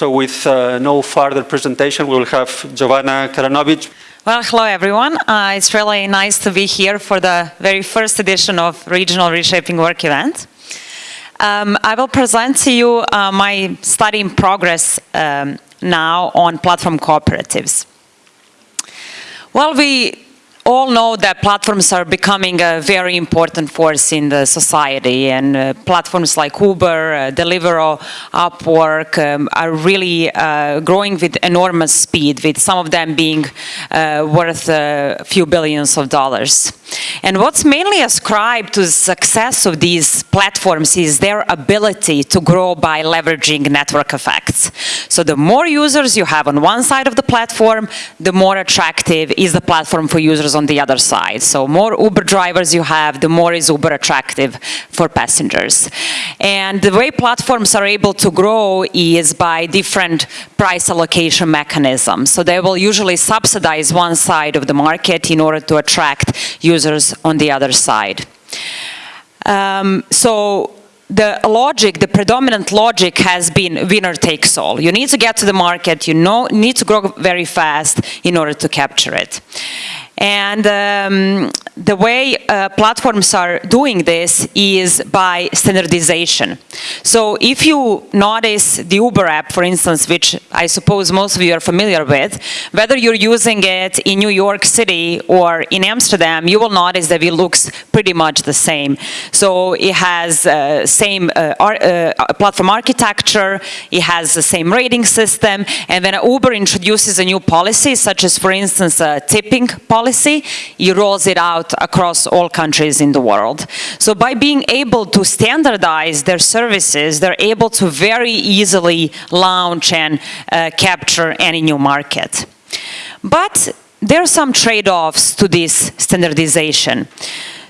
So with uh, no further presentation, we will have Jovana Karanovic. Well, hello everyone. Uh, it's really nice to be here for the very first edition of Regional Reshaping Work event. Um, I will present to you uh, my study in progress um, now on platform cooperatives. Well, we all know that platforms are becoming a very important force in the society and uh, platforms like Uber, uh, Deliveroo, Upwork um, are really uh, growing with enormous speed with some of them being uh, worth a few billions of dollars. And what's mainly ascribed to the success of these platforms is their ability to grow by leveraging network effects. So the more users you have on one side of the platform, the more attractive is the platform for users on the other side. So more Uber drivers you have, the more is Uber attractive for passengers. And the way platforms are able to grow is by different price allocation mechanisms. So they will usually subsidize one side of the market in order to attract users on the other side. Um, so the logic, the predominant logic has been winner takes all. You need to get to the market, you know, need to grow very fast in order to capture it. And um, the way uh, platforms are doing this is by standardization. So if you notice the Uber app, for instance, which I suppose most of you are familiar with, whether you're using it in New York City or in Amsterdam, you will notice that it looks pretty much the same. So it has uh, same uh, uh platform architecture, it has the same rating system, and when Uber introduces a new policy, such as, for instance, a tipping policy, policy, he rolls it out across all countries in the world. So by being able to standardize their services, they're able to very easily launch and uh, capture any new market. But there are some trade-offs to this standardization.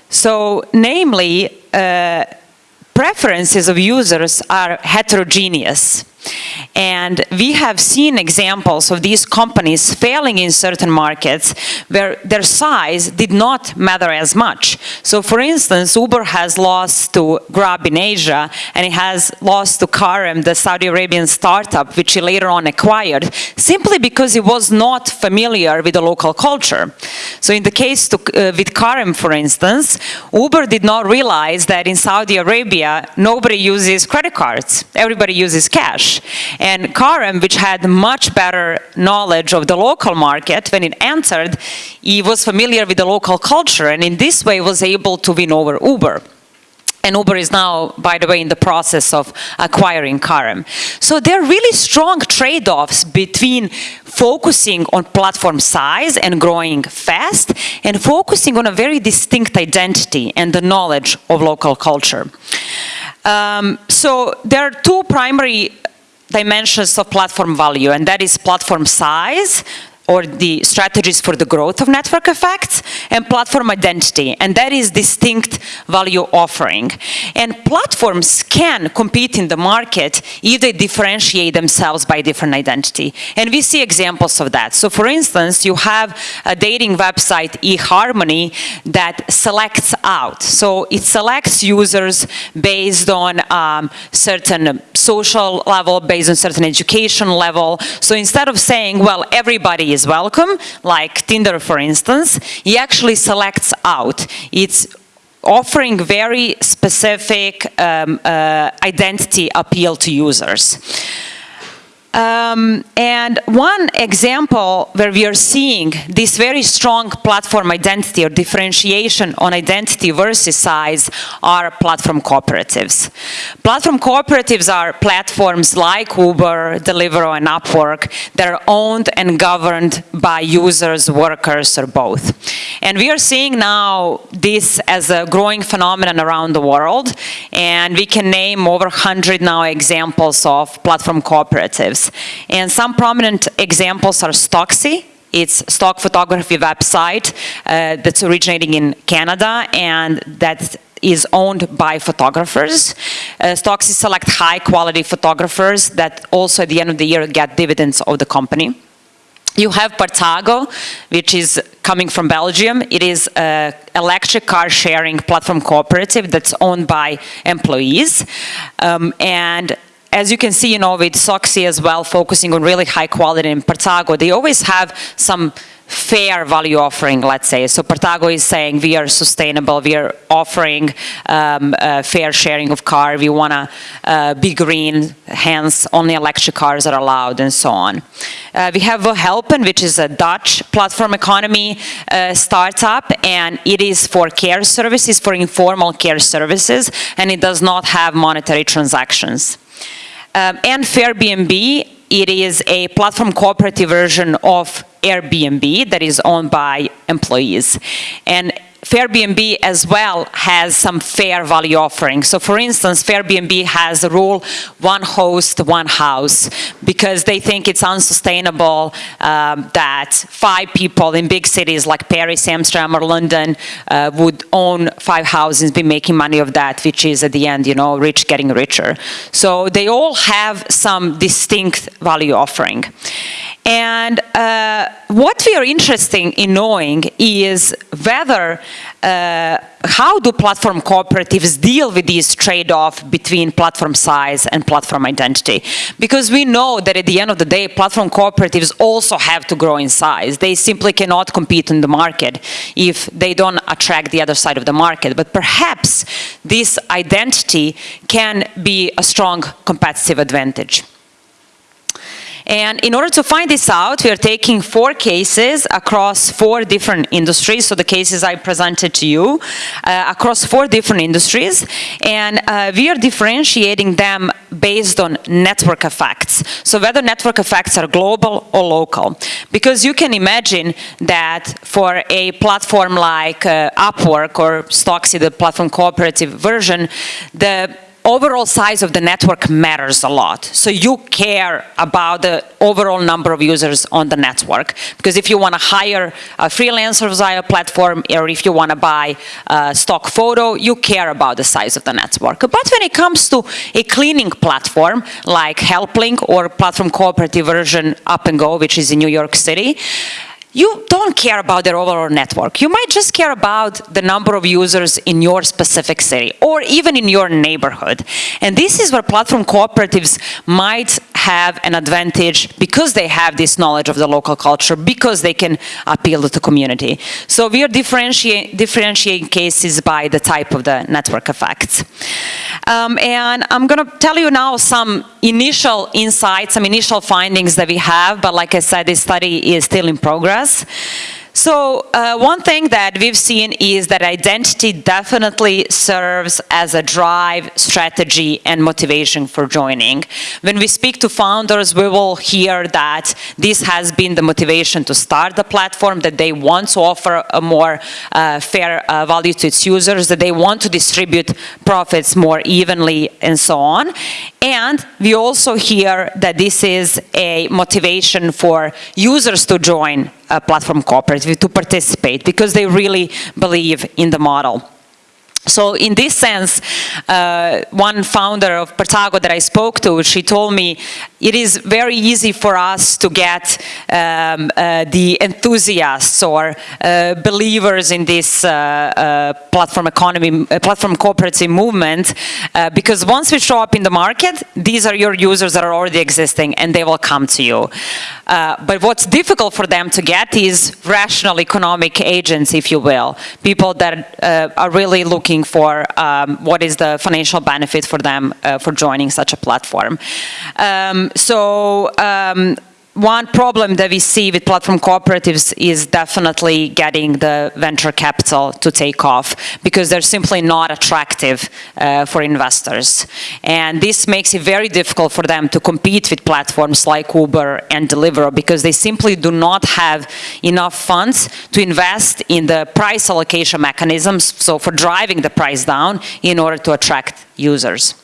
So namely, uh, preferences of users are heterogeneous. And we have seen examples of these companies failing in certain markets where their size did not matter as much. So for instance, Uber has lost to Grab in Asia and it has lost to Careem, the Saudi Arabian startup, which he later on acquired, simply because it was not familiar with the local culture. So in the case to, uh, with Careem, for instance, Uber did not realize that in Saudi Arabia, nobody uses credit cards. Everybody uses cash. And Careem, which had much better knowledge of the local market when it entered, he was familiar with the local culture and in this way was able to win over Uber. And Uber is now, by the way, in the process of acquiring Careem. So there are really strong trade-offs between focusing on platform size and growing fast and focusing on a very distinct identity and the knowledge of local culture. Um, so there are two primary dimensions of platform value, and that is platform size, or the strategies for the growth of network effects and platform identity. And that is distinct value offering. And platforms can compete in the market if they differentiate themselves by different identity. And we see examples of that. So for instance you have a dating website eHarmony that selects out. So it selects users based on um, certain social level based on certain education level. So instead of saying well everybody is is welcome, like Tinder for instance, he actually selects out. It's offering very specific um, uh, identity appeal to users. Um, and one example where we are seeing this very strong platform identity or differentiation on identity versus size are platform cooperatives. Platform cooperatives are platforms like Uber, Deliveroo and Upwork that are owned and governed by users, workers or both. And we are seeing now this as a growing phenomenon around the world and we can name over 100 now examples of platform cooperatives. And some prominent examples are Stocksy, it's stock photography website uh, that's originating in Canada and that is owned by photographers. Uh, Stocksy select high quality photographers that also at the end of the year get dividends of the company. You have Partago, which is coming from Belgium. It is an electric car sharing platform cooperative that's owned by employees. Um, and as you can see, you know, with Stocksy as well, focusing on really high quality in Partago, they always have some fair value offering, let's say. So Partago is saying we are sustainable, we are offering um, fair sharing of car, we want to uh, be green, hence only electric cars are allowed and so on. Uh, we have Helpen, which is a Dutch platform economy uh, startup, and it is for care services, for informal care services, and it does not have monetary transactions. Um, and Fairbnb, it is a platform cooperative version of Airbnb that is owned by employees. And Fairbnb as well has some fair value offerings. So for instance, Fairbnb has a rule one host, one house, because they think it's unsustainable um, that five people in big cities like Paris, Amsterdam, or London uh, would own five houses, be making money of that, which is at the end, you know, rich getting richer. So they all have some distinct value offering. And uh, what we are interested in knowing is whether, uh, how do platform cooperatives deal with this trade-off between platform size and platform identity? Because we know that at the end of the day, platform cooperatives also have to grow in size. They simply cannot compete in the market if they don't attract the other side of the market. But perhaps this identity can be a strong competitive advantage. And in order to find this out, we are taking four cases across four different industries. So the cases I presented to you uh, across four different industries. And uh, we are differentiating them based on network effects. So whether network effects are global or local. Because you can imagine that for a platform like uh, Upwork or Stocksy, the platform cooperative version, the overall size of the network matters a lot. So you care about the overall number of users on the network. Because if you want to hire a freelancer via a platform, or if you want to buy a stock photo, you care about the size of the network. But when it comes to a cleaning platform, like Helpling or platform cooperative version Up and Go, which is in New York City, you don't care about their overall network. You might just care about the number of users in your specific city or even in your neighborhood. And this is where platform cooperatives might have an advantage because they have this knowledge of the local culture, because they can appeal to the community. So we are differentiating, differentiating cases by the type of the network effects. Um, and I'm going to tell you now some initial insights, some initial findings that we have, but like I said, this study is still in progress. So uh, one thing that we've seen is that identity definitely serves as a drive, strategy, and motivation for joining. When we speak to founders, we will hear that this has been the motivation to start the platform, that they want to offer a more uh, fair uh, value to its users, that they want to distribute profits more evenly, and so on. And we also hear that this is a motivation for users to join a platform cooperative, to participate, because they really believe in the model. So in this sense, uh, one founder of Partago that I spoke to, she told me it is very easy for us to get um, uh, the enthusiasts or uh, believers in this uh, uh, platform economy, uh, platform cooperative movement, because once we show up in the market, these are your users that are already existing and they will come to you. but what's difficult for them to get is rational economic agents, if you will, people that are really looking for um, what is the financial benefit for them uh, for joining such a platform. Um, so um, one problem that we see with platform cooperatives is definitely getting the venture capital to take off because they're simply not attractive uh, for investors. And this makes it very difficult for them to compete with platforms like Uber and Deliveroo because they simply do not have enough funds to invest in the price allocation mechanisms, so for driving the price down in order to attract users.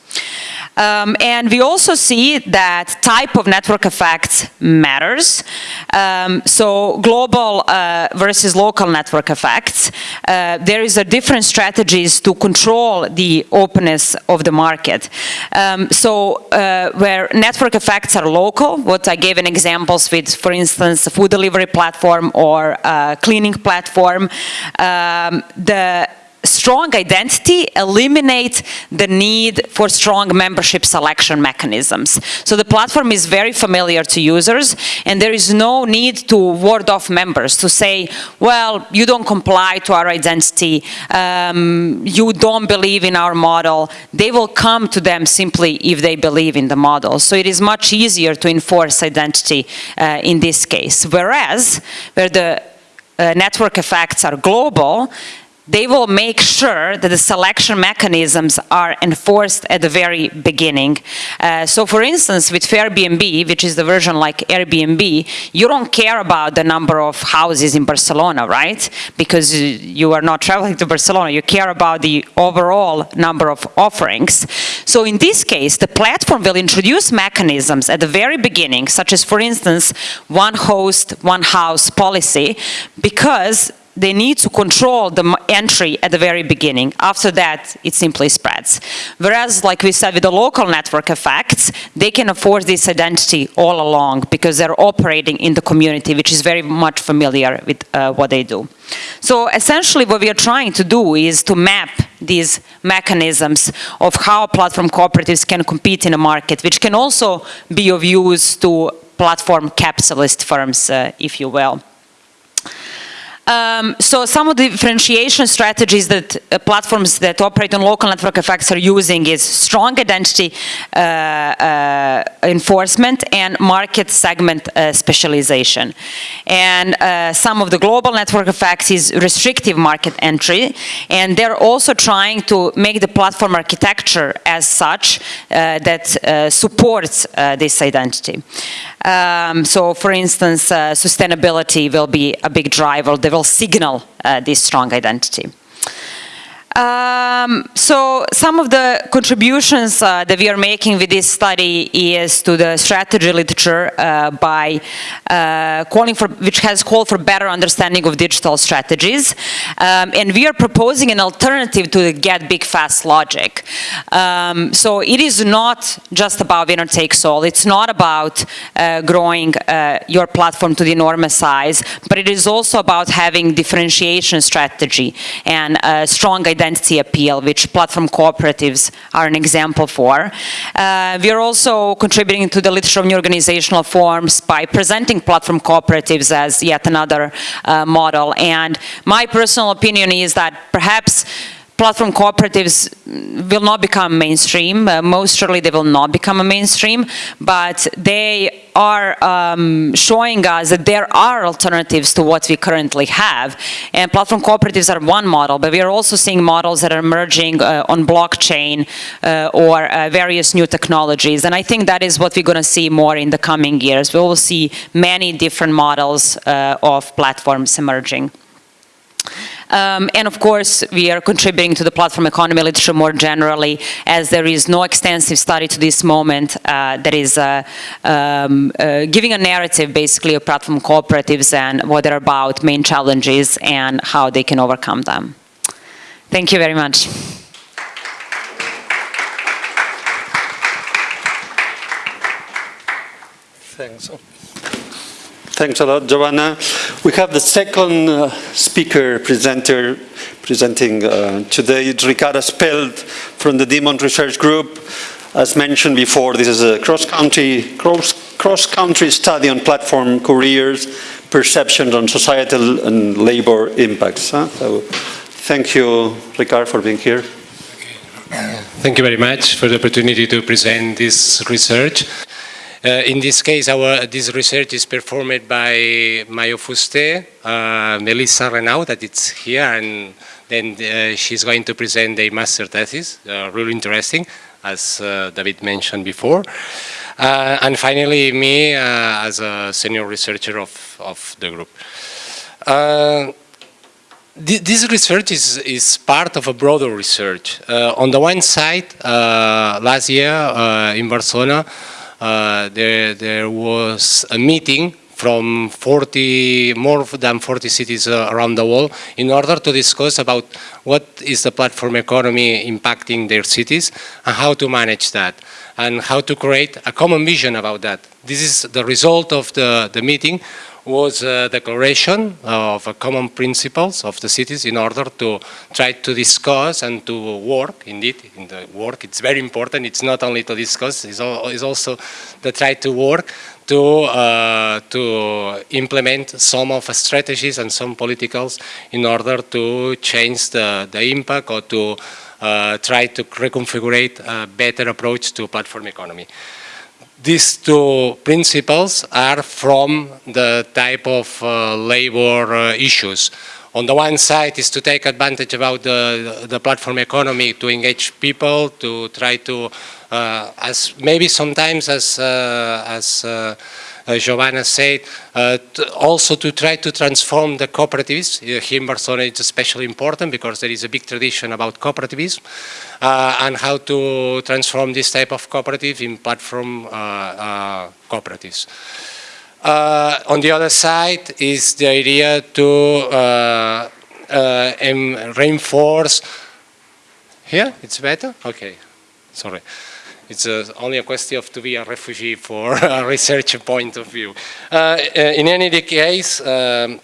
Um, and we also see that type of network effects matters. Um, so global uh, versus local network effects. Uh, there is a different strategies to control the openness of the market. Um, so uh, where network effects are local, what I gave an examples with, for instance, a food delivery platform or cleaning platform, um, the strong identity eliminate the need for strong membership selection mechanisms. So the platform is very familiar to users, and there is no need to ward off members to say, well, you don't comply to our identity, um, you don't believe in our model. They will come to them simply if they believe in the model. So it is much easier to enforce identity uh, in this case. Whereas, where the uh, network effects are global, they will make sure that the selection mechanisms are enforced at the very beginning. Uh, so for instance, with Fairbnb, which is the version like Airbnb, you don't care about the number of houses in Barcelona, right? Because you are not traveling to Barcelona, you care about the overall number of offerings. So in this case, the platform will introduce mechanisms at the very beginning, such as for instance, one host, one house policy, because they need to control the entry at the very beginning. After that, it simply spreads. Whereas, like we said, with the local network effects, they can afford this identity all along because they're operating in the community, which is very much familiar with uh, what they do. So essentially what we are trying to do is to map these mechanisms of how platform cooperatives can compete in a market, which can also be of use to platform capitalist firms, uh, if you will. Um, so some of the differentiation strategies that uh, platforms that operate on local network effects are using is strong identity uh, uh, enforcement and market segment uh, specialization. And uh, some of the global network effects is restrictive market entry. And they're also trying to make the platform architecture as such uh, that supports this identity. Um, so for instance, sustainability will be a big driver. Will signal uh, this strong identity. Um, so some of the contributions uh, that we are making with this study is to the strategy literature uh, by uh, calling for, which has called for better understanding of digital strategies. Um, and we are proposing an alternative to the get big fast logic. Um, so it is not just about winner takes all. It's not about uh, growing uh, your platform to the enormous size, but it is also about having differentiation strategy and strong identity appeal, which platform cooperatives are an example for. Uh, we are also contributing to the literature of new organizational forms by presenting platform cooperatives as yet another uh, model. And my personal opinion is that perhaps platform cooperatives will not become mainstream. Uh, most surely they will not become a mainstream, but they are um, showing us that there are alternatives to what we currently have. And platform cooperatives are one model, but we are also seeing models that are emerging uh, on blockchain uh, or uh, various new technologies. And I think that is what we're going to see more in the coming years. We will see many different models uh, of platforms emerging. Um, and of course, we are contributing to the platform economy literature more generally, as there is no extensive study to this moment uh, that is uh, um, uh, giving a narrative basically of platform cooperatives and what they're about, main challenges, and how they can overcome them. Thank you very much. Thanks. Thanks a lot, Giovanna. We have the second uh, speaker presenter presenting uh, today, it's Ricard Espelt from the Dimmons Research Group. As mentioned before, this is a cross-country cross, cross -country study on platform careers, perceptions on societal and labor impacts. Huh? So, thank you, Ricard, for being here. Thank you very much for the opportunity to present this research. Uh, in this case, our, this research is performed by Mayo Fuster, uh, Melissa Renau, it's here, and then uh, she's going to present a master thesis, uh, really interesting, as uh, David mentioned before. Uh, and finally, me as a senior researcher of, of the group. this research is, is part of a broader research. on the one side, last year in Barcelona, uh, there, there was a meeting from 40, more than 40 cities uh, around the world in order to discuss about what is the platform economy impacting their cities and how to manage that and how to create a common vision about that. This is the result of the, the meeting was a declaration of common principles of the cities in order to try to discuss and to work, indeed, in the work, it's very important, it's not only to discuss, it's, also to try to work to, uh, to implement some of the strategies and some politicals in order to change the, the impact or to uh, try to reconfigure a better approach to platform economy these two principles are from the type of uh, labor uh, issues. On the one side is to take advantage about the, the platform economy to engage people, to try to, uh, as maybe sometimes as, uh, as uh, Giovanna said, uh, also to try to transform the cooperatives. Uh, here in Barcelona it's especially important because there is a big tradition about cooperativism and how to transform this type of cooperative in platform cooperatives. Uh, on the other side is the idea to uh, uh, reinforce. Here, it's better? Okay, sorry. It's uh, only a question of to be a refugee for a research point of view. Uh, uh in any case, um,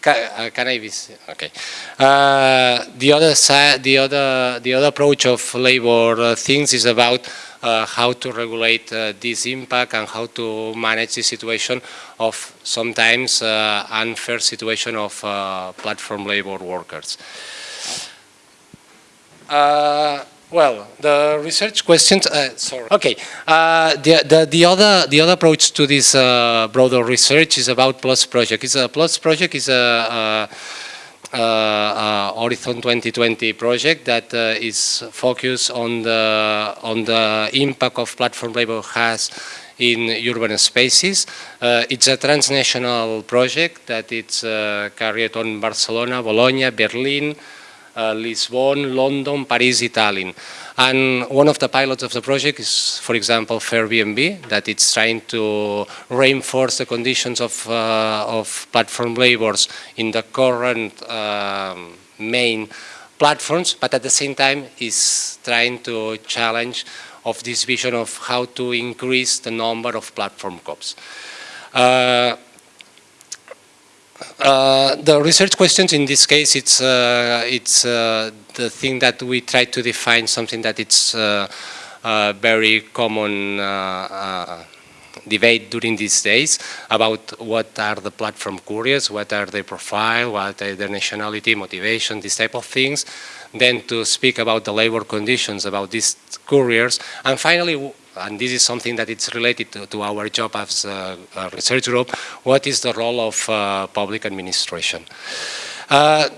can, can, I okay. Uh, the other side, the other, the other approach of labor uh, things is about uh, how to regulate uh, this impact and how to manage the situation of sometimes uh, unfair situation of platform labor workers. Well, the research questions. Uh, sorry. Okay. Uh, the, the the other the other approach to this uh, broader research is about Plus project. It's a Plus project is a, a, a Horizon 2020 project that uh, is focused on the on the impact of platform labor has in urban spaces. Uh, it's a transnational project that it's uh, carried on Barcelona, Bologna, Berlin, uh, Lisbon, London, Paris, Tallinn. And one of the pilots of the project is, for example, Airbnb, that it's trying to reinforce the conditions of, uh, of platform labors in the current um, main platforms, but at the same time is trying to challenge of this vision of how to increase the number of platform cops. Uh, uh, the research questions in this case, it's, uh, it's uh, the thing that we try to define something that it's uh, uh, very common debate during these days about what are the platform couriers, what are their profile, what are their nationality, motivation, these type of things. Then to speak about the labor conditions, about these couriers. And finally, and this is something that it's related to, to our job as a, research group, what is the role of uh, public administration? Uh,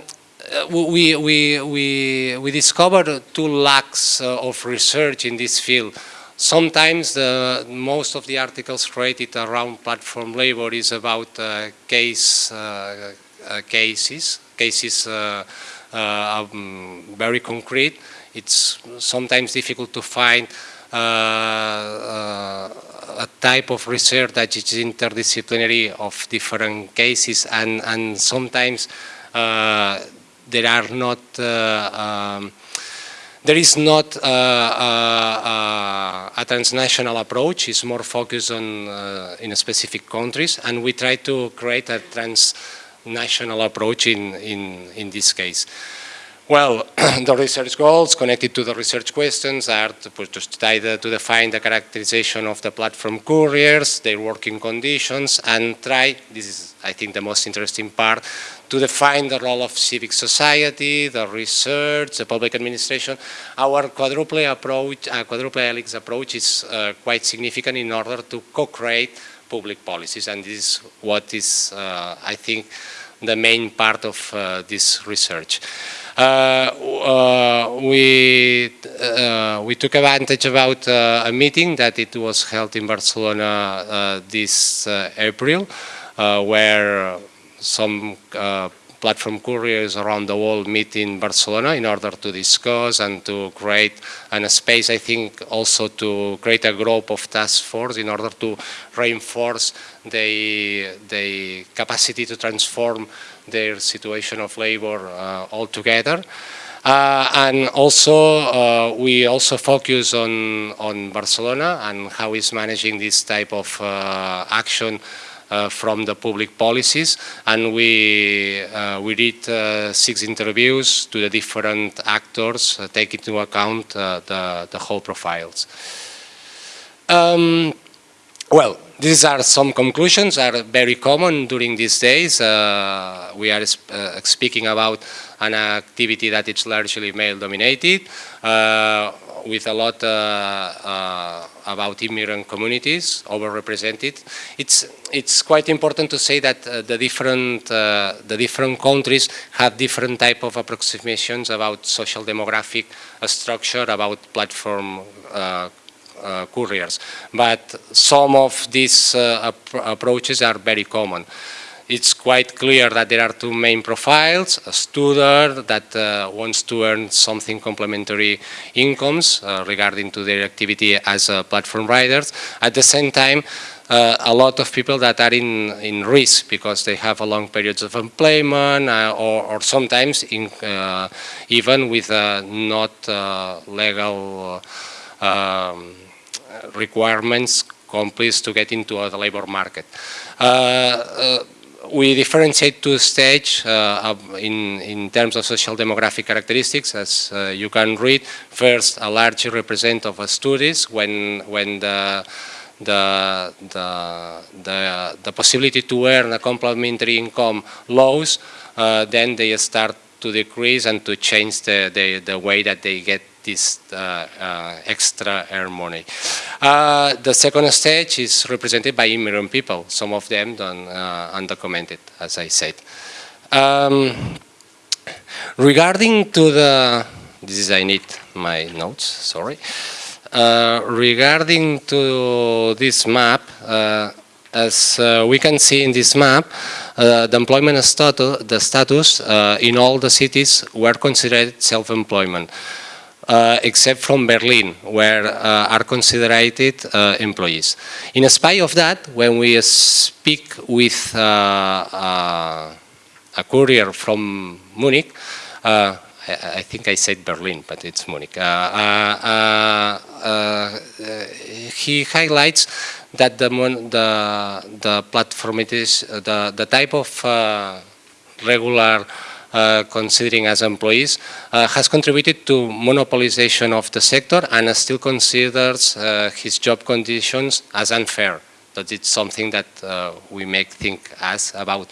we, we, we, we discovered two lacks uh, of research in this field. Sometimes the, most of the articles created around platform labor is about uh, case, uh, uh, cases, cases um, very concrete. It's sometimes difficult to find a type of research that is interdisciplinary of different cases and, and sometimes uh, there are not um, there is not uh, uh, a transnational approach, it's more focused on uh, in specific countries and we try to create a transnational approach in, in, in this case. Well, the research goals connected to the research questions are to, to, to define the characterization of the platform couriers, their working conditions, and try, this is I think the most interesting part, to define the role of civic society, the research, the public administration. Our quadruple approach, uh, quadruple helix approach is uh, quite significant in order to co-create public policies, and this is what is, uh, I think, the main part of uh, this research. Uh, uh, we uh, we took advantage about a meeting that it was held in Barcelona this April, where some platform couriers around the world meet in Barcelona in order to discuss and to create and a space, I think, also to create a group of task force in order to reinforce the, the capacity to transform their situation of labor uh, altogether. Uh, and also, uh, we also focus on, on Barcelona and how it's managing this type of uh, action uh, from the public policies, and we uh, we did six interviews to the different actors, taking into account the the whole profiles. Um, well, these are some conclusions are very common during these days. Uh, we are uh, speaking about an activity that is largely male dominated, uh, with a lot uh, uh, about immigrant communities overrepresented. It's, it's quite important to say that uh, the, different, the different countries have different type of approximations about social demographic structure, about platform couriers. But some of these uh, ap approaches are very common. It's quite clear that there are two main profiles, a student that uh, wants to earn something complementary incomes uh, regarding to their activity as platform riders. At the same time, uh, a lot of people that are in, in risk because they have a long periods of employment uh, or, or, sometimes in, uh, even with not legal um, requirements companies to get into the labor market. Uh, uh, we differentiate two stages uh, in, in terms of social demographic characteristics, as you can read. First, a large represent of studies when, when the, the, the, the, the possibility to earn a complementary income lows, uh, then they start to decrease and to change the, the, the way that they get this uh, uh, extra air money. Uh, the second stage is represented by immigrant people, some of them undocumented, as I said. Um, regarding to the, this is, I need my notes, sorry. Uh, regarding to this map, uh, as uh, we can see in this map, the employment status, the status in all the cities were considered self-employment uh, except from Berlin, where uh, are considered uh, employees. In spite of that, when we speak with uh, uh, a courier from Munich, uh, I, I, think I said Berlin, but it's Munich, he highlights that the, the, the platform it is, the, the type of regular considering as employees, uh, has contributed to monopolization of the sector and still considers uh, his job conditions as unfair. That it's something that uh, we make think as about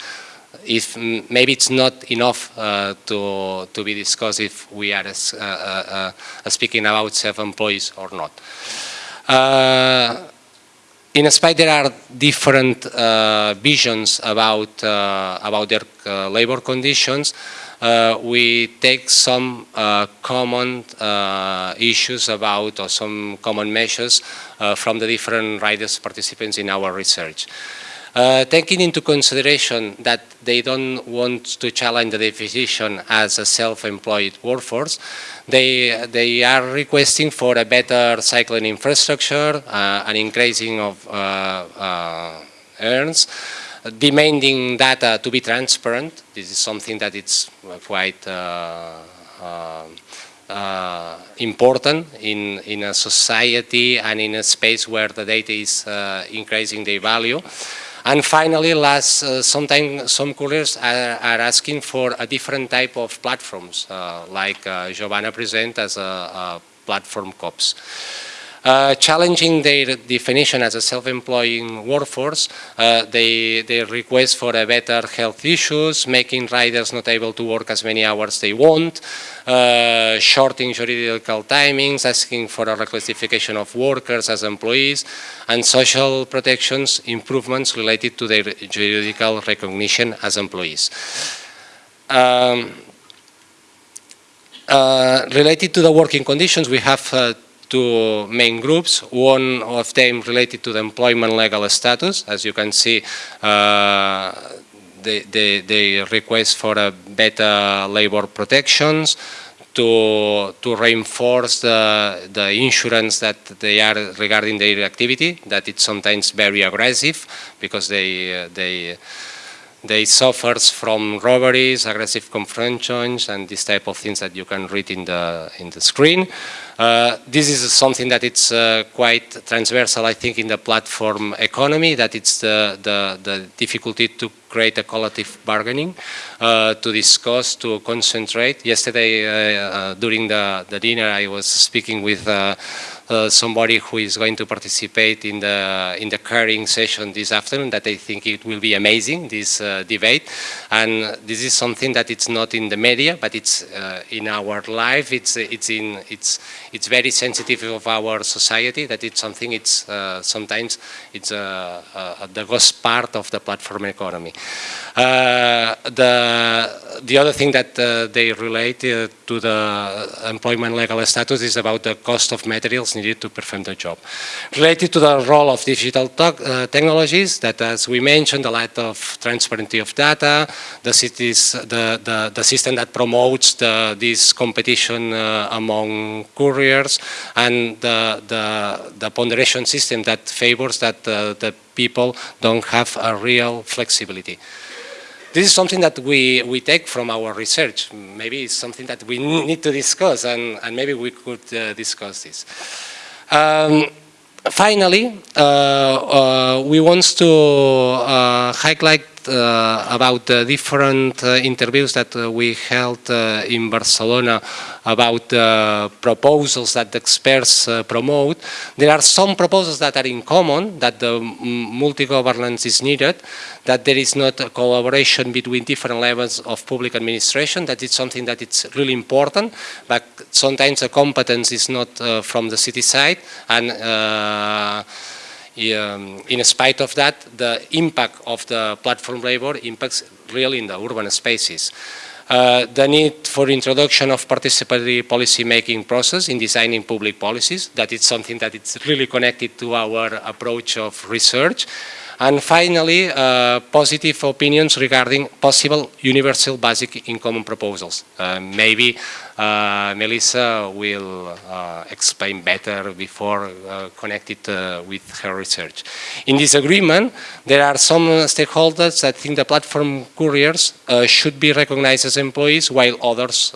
if maybe it's not enough uh, to, to be discussed if we are speaking about self-employees or not in spite there are different uh, visions about uh, about their uh, labor conditions, uh, we take some uh, common uh, issues about or some common measures from the different riders participants in our research. Uh, taking into consideration that they don't want to challenge the definition as a self-employed workforce, they, they are requesting for a better cycling infrastructure, uh, an increasing of uh, uh earns, demanding data to be transparent. This is something that it's quite uh, uh, important in, in a society and in a space where the data is increasing their value. And finally, last, uh, sometimes some couriers are, are, asking for a different type of platforms, uh, like uh, Giovanna present as a, a platform COPS. Uh, challenging their definition as a self-employing workforce, uh, they, they request for a better health issues, making riders not able to work as many hours they want, uh, shorting juridical timings, asking for a reclassification of workers as employees, and social protections improvements related to their juridical recognition as employees. Um, uh, related to the working conditions, we have uh, two main groups. One of them related to the employment legal status. As you can see, uh, they, they, request for a better labor protections, to, to reinforce the, the insurance that they are regarding their activity, that it's sometimes very aggressive because they, uh, they, they suffers from robberies, aggressive confrontations, and this type of things that you can read in the in the screen. Uh, this is something that it's uh, quite transversal, I think, in the platform economy. That it's the the, the difficulty to create a collective bargaining, uh, to discuss, to concentrate. Yesterday, uh, uh, during the the dinner, I was speaking with. Uh, somebody who is going to participate in the in the caring session this afternoon that I think it will be amazing this debate and this is something that it's not in the media but it's in our life it's it's in it's it's very sensitive of our society that it's something it's uh, sometimes it's uh, uh, the ghost part of the platform economy. Uh, the the other thing that uh, they relate uh, to the employment legal status is about the cost of materials needed to perform the job. Related to the role of digital technologies, that as we mentioned, the lack of transparency of data, the cities, the the, the system that promotes the, this competition among couriers and the, the, the ponderation system that favors that uh, the people don't have a real flexibility. This is something that we, we take from our research. Maybe it's something that we need to discuss and, and maybe we could uh, discuss this. Um, finally, uh, uh, we want to uh, highlight uh, about the different uh, interviews that uh, we held in Barcelona about the proposals that the experts promote. There are some proposals that are in common, that the multi-governance is needed, that there is not a collaboration between different levels of public administration, that it's something that it's really important, but sometimes the competence is not from the city side, and um, in spite of that, the impact of the platform labor impacts really in the urban spaces. Uh, the need for introduction of participatory policy making process in designing public policies, that is something that is really connected to our approach of research. And finally, uh, positive opinions regarding possible universal basic income proposals. Uh, maybe uh, Melissa will uh, explain better before uh, connected uh, with her research. In this agreement, there are some stakeholders that think the platform couriers should be recognized as employees while others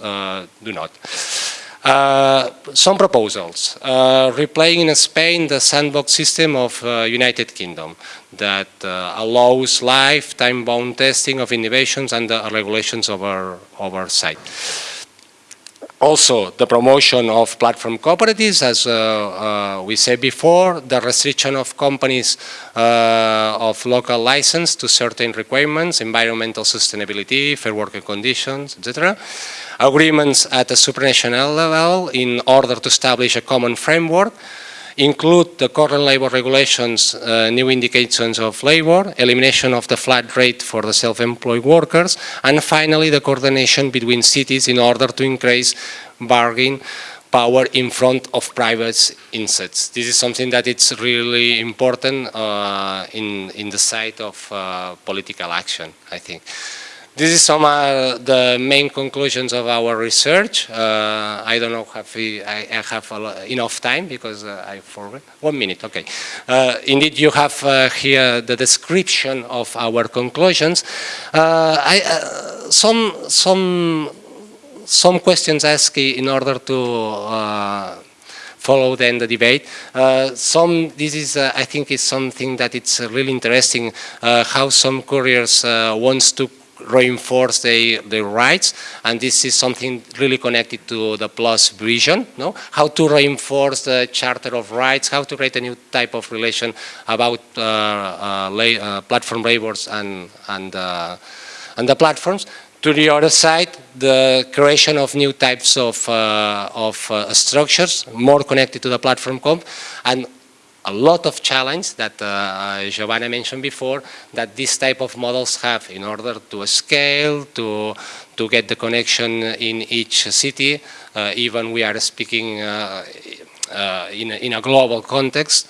do not. Uh, some proposals. Uh, replaying in Spain the sandbox system of uh, United Kingdom that uh, allows live time-bound testing of innovations and regulations our site. Also, the promotion of platform cooperatives, as uh, uh, we said before, the restriction of companies uh, of local license to certain requirements, environmental sustainability, fair working conditions, etc. Agreements at a supranational level in order to establish a common framework include the current labor regulations, uh, new indications of labor, elimination of the flat rate for the self-employed workers, and finally the coordination between cities in order to increase bargaining power in front of private insets. This is something that it's really important uh, in, in the side of uh, political action, I think. This is some of the main conclusions of our research. Uh, I don't know if I, I have enough time because uh, I forgot. One minute, okay. Uh, indeed, you have uh, here the description of our conclusions. Uh, I, uh, some, some, some questions asked in order to follow then the debate. Uh, some, this is, uh, I think, is something that it's really interesting, uh, how some couriers wants to reinforce their, their rights. And this is something really connected to the plus vision no? How to reinforce the charter of rights how to create a new type of relation about uh, uh, uh, platform labors and and uh, and the platforms. To the other side the creation of new types of uh, of structures more connected to the platform comp. And a lot of challenge that uh, Giovanna mentioned before that this type of models have in order to scale, to, to get the connection in each city, uh, even we are speaking uh, uh in, a, in a global context.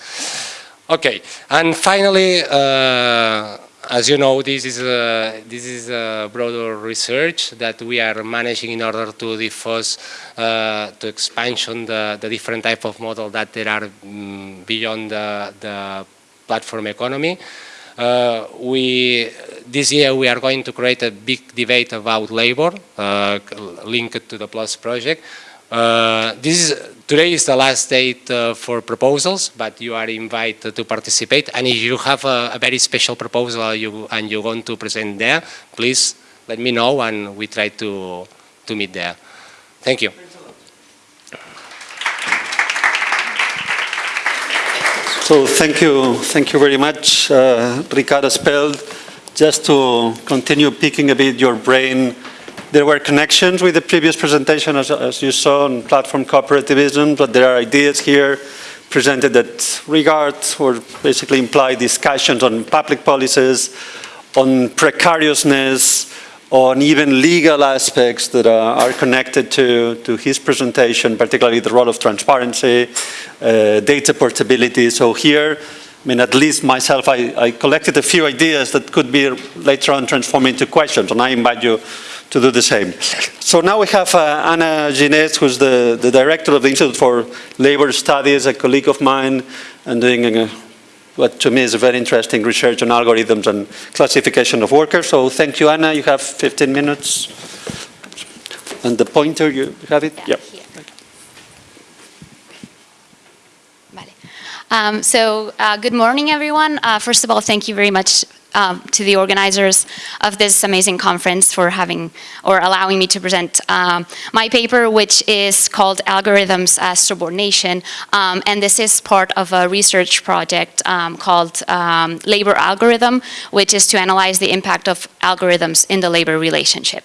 Okay, and finally, uh, as you know, this is a, this is a broader research that we are managing in order to diffuse, uh, to expansion the, the different type of model that there are um, beyond the, the platform economy. Uh, we, this year we are going to create a big debate about labor uh, linked to the PLUS project. Uh, this is, today is the last date uh, for proposals, but you are invited to participate. And if you have a, a very special proposal you, and you want to present there, please let me know and we try to, to meet there. Thank you. So thank you, thank you very much, uh, Ricard Espelt. Just to continue picking a bit your brain, there were connections with the previous presentation, as, as you saw, on platform cooperativism, but there are ideas here presented that regard or basically imply discussions on public policies, on precariousness, on even legal aspects that are connected to, to his presentation, particularly the role of transparency, uh, data portability. So here, I mean, at least myself, I, I, collected a few ideas that could be later on transformed into questions, and I invite you to do the same. So now we have uh, Anna Ginés, who's the, the director of the Institute for Labor Studies, a colleague of mine, and doing a what to me is a very interesting research on algorithms and classification of workers. So thank you, Anna. You have 15 minutes. And the pointer, you have it? Yeah. Yep. Um, so uh, good morning, everyone. Uh, first of all, thank you very much um, to the organizers of this amazing conference for having or allowing me to present um, my paper, which is called Algorithms as Subordination. Um, and this is part of a research project um, called um, Labor Algorithm, which is to analyze the impact of algorithms in the labor relationship.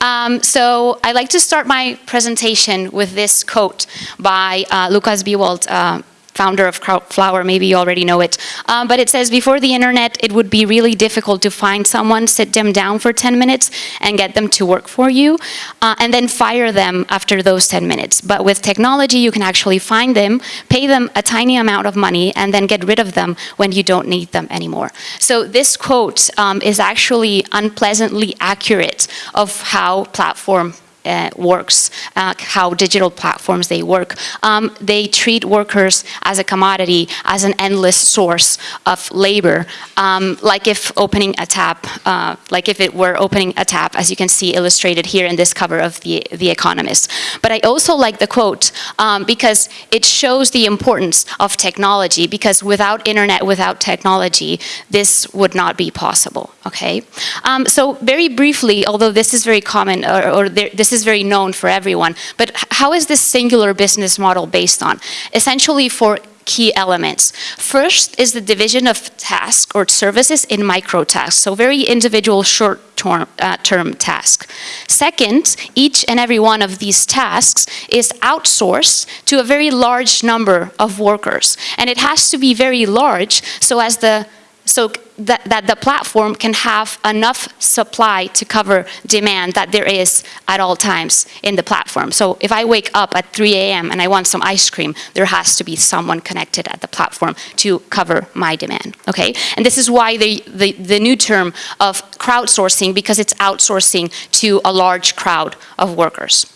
Um, so I'd like to start my presentation with this quote by uh, Lukas Biewald, uh, founder of Crowdflower, maybe you already know it. Um, but it says, before the internet, it would be really difficult to find someone, sit them down for 10 minutes and get them to work for you, uh, and then fire them after those 10 minutes. But with technology, you can actually find them, pay them a tiny amount of money, and then get rid of them when you don't need them anymore. So this quote um, is actually unpleasantly accurate of how platform uh, works, uh, how digital platforms they work. Um, they treat workers as a commodity, as an endless source of labor, um, like if opening a tap, uh, like if it were opening a tap, as you can see illustrated here in this cover of The, the Economist. But I also like the quote um, because it shows the importance of technology because without internet, without technology, this would not be possible, okay? Um, so very briefly, although this is very common, or, or there, this is very known for everyone. But how is this singular business model based on? Essentially for key elements. First is the division of tasks or services in micro tasks, so very individual short-term uh, term task. Second, each and every one of these tasks is outsourced to a very large number of workers. And it has to be very large so as the so that, that the platform can have enough supply to cover demand that there is at all times in the platform. So if I wake up at 3 a.m. and I want some ice cream, there has to be someone connected at the platform to cover my demand, okay? And this is why the, the, the new term of crowdsourcing, because it's outsourcing to a large crowd of workers.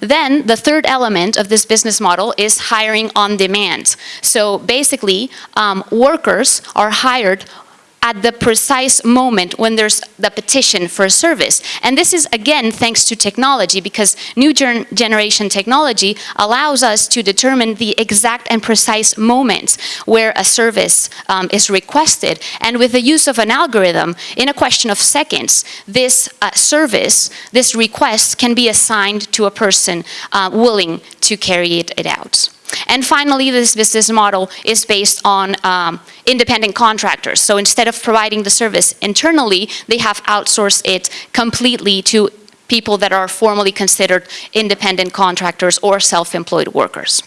Then the third element of this business model is hiring on demand. So basically, um, workers are hired at the precise moment when there's the petition for a service. And this is, again, thanks to technology, because new generation technology allows us to determine the exact and precise moment where a service um, is requested. And with the use of an algorithm, in a question of seconds, this uh, service, this request can be assigned to a person uh, willing to carry it, it out. And finally, this business model is based on um, independent contractors. So instead of providing the service internally, they have outsourced it completely to people that are formally considered independent contractors or self-employed workers.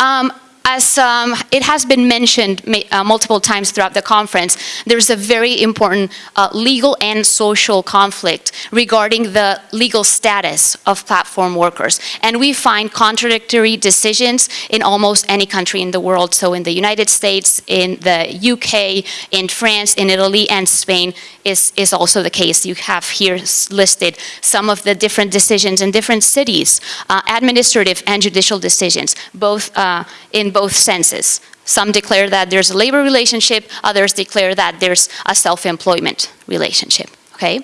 Um, as um, it has been mentioned uh, multiple times throughout the conference, there's a very important uh, legal and social conflict regarding the legal status of platform workers. And we find contradictory decisions in almost any country in the world. So in the United States, in the UK, in France, in Italy, and Spain is, is also the case. You have here listed some of the different decisions in different cities, uh, administrative and judicial decisions, both uh, in both senses, Some declare that there's a labor relationship, others declare that there's a self-employment relationship. Okay?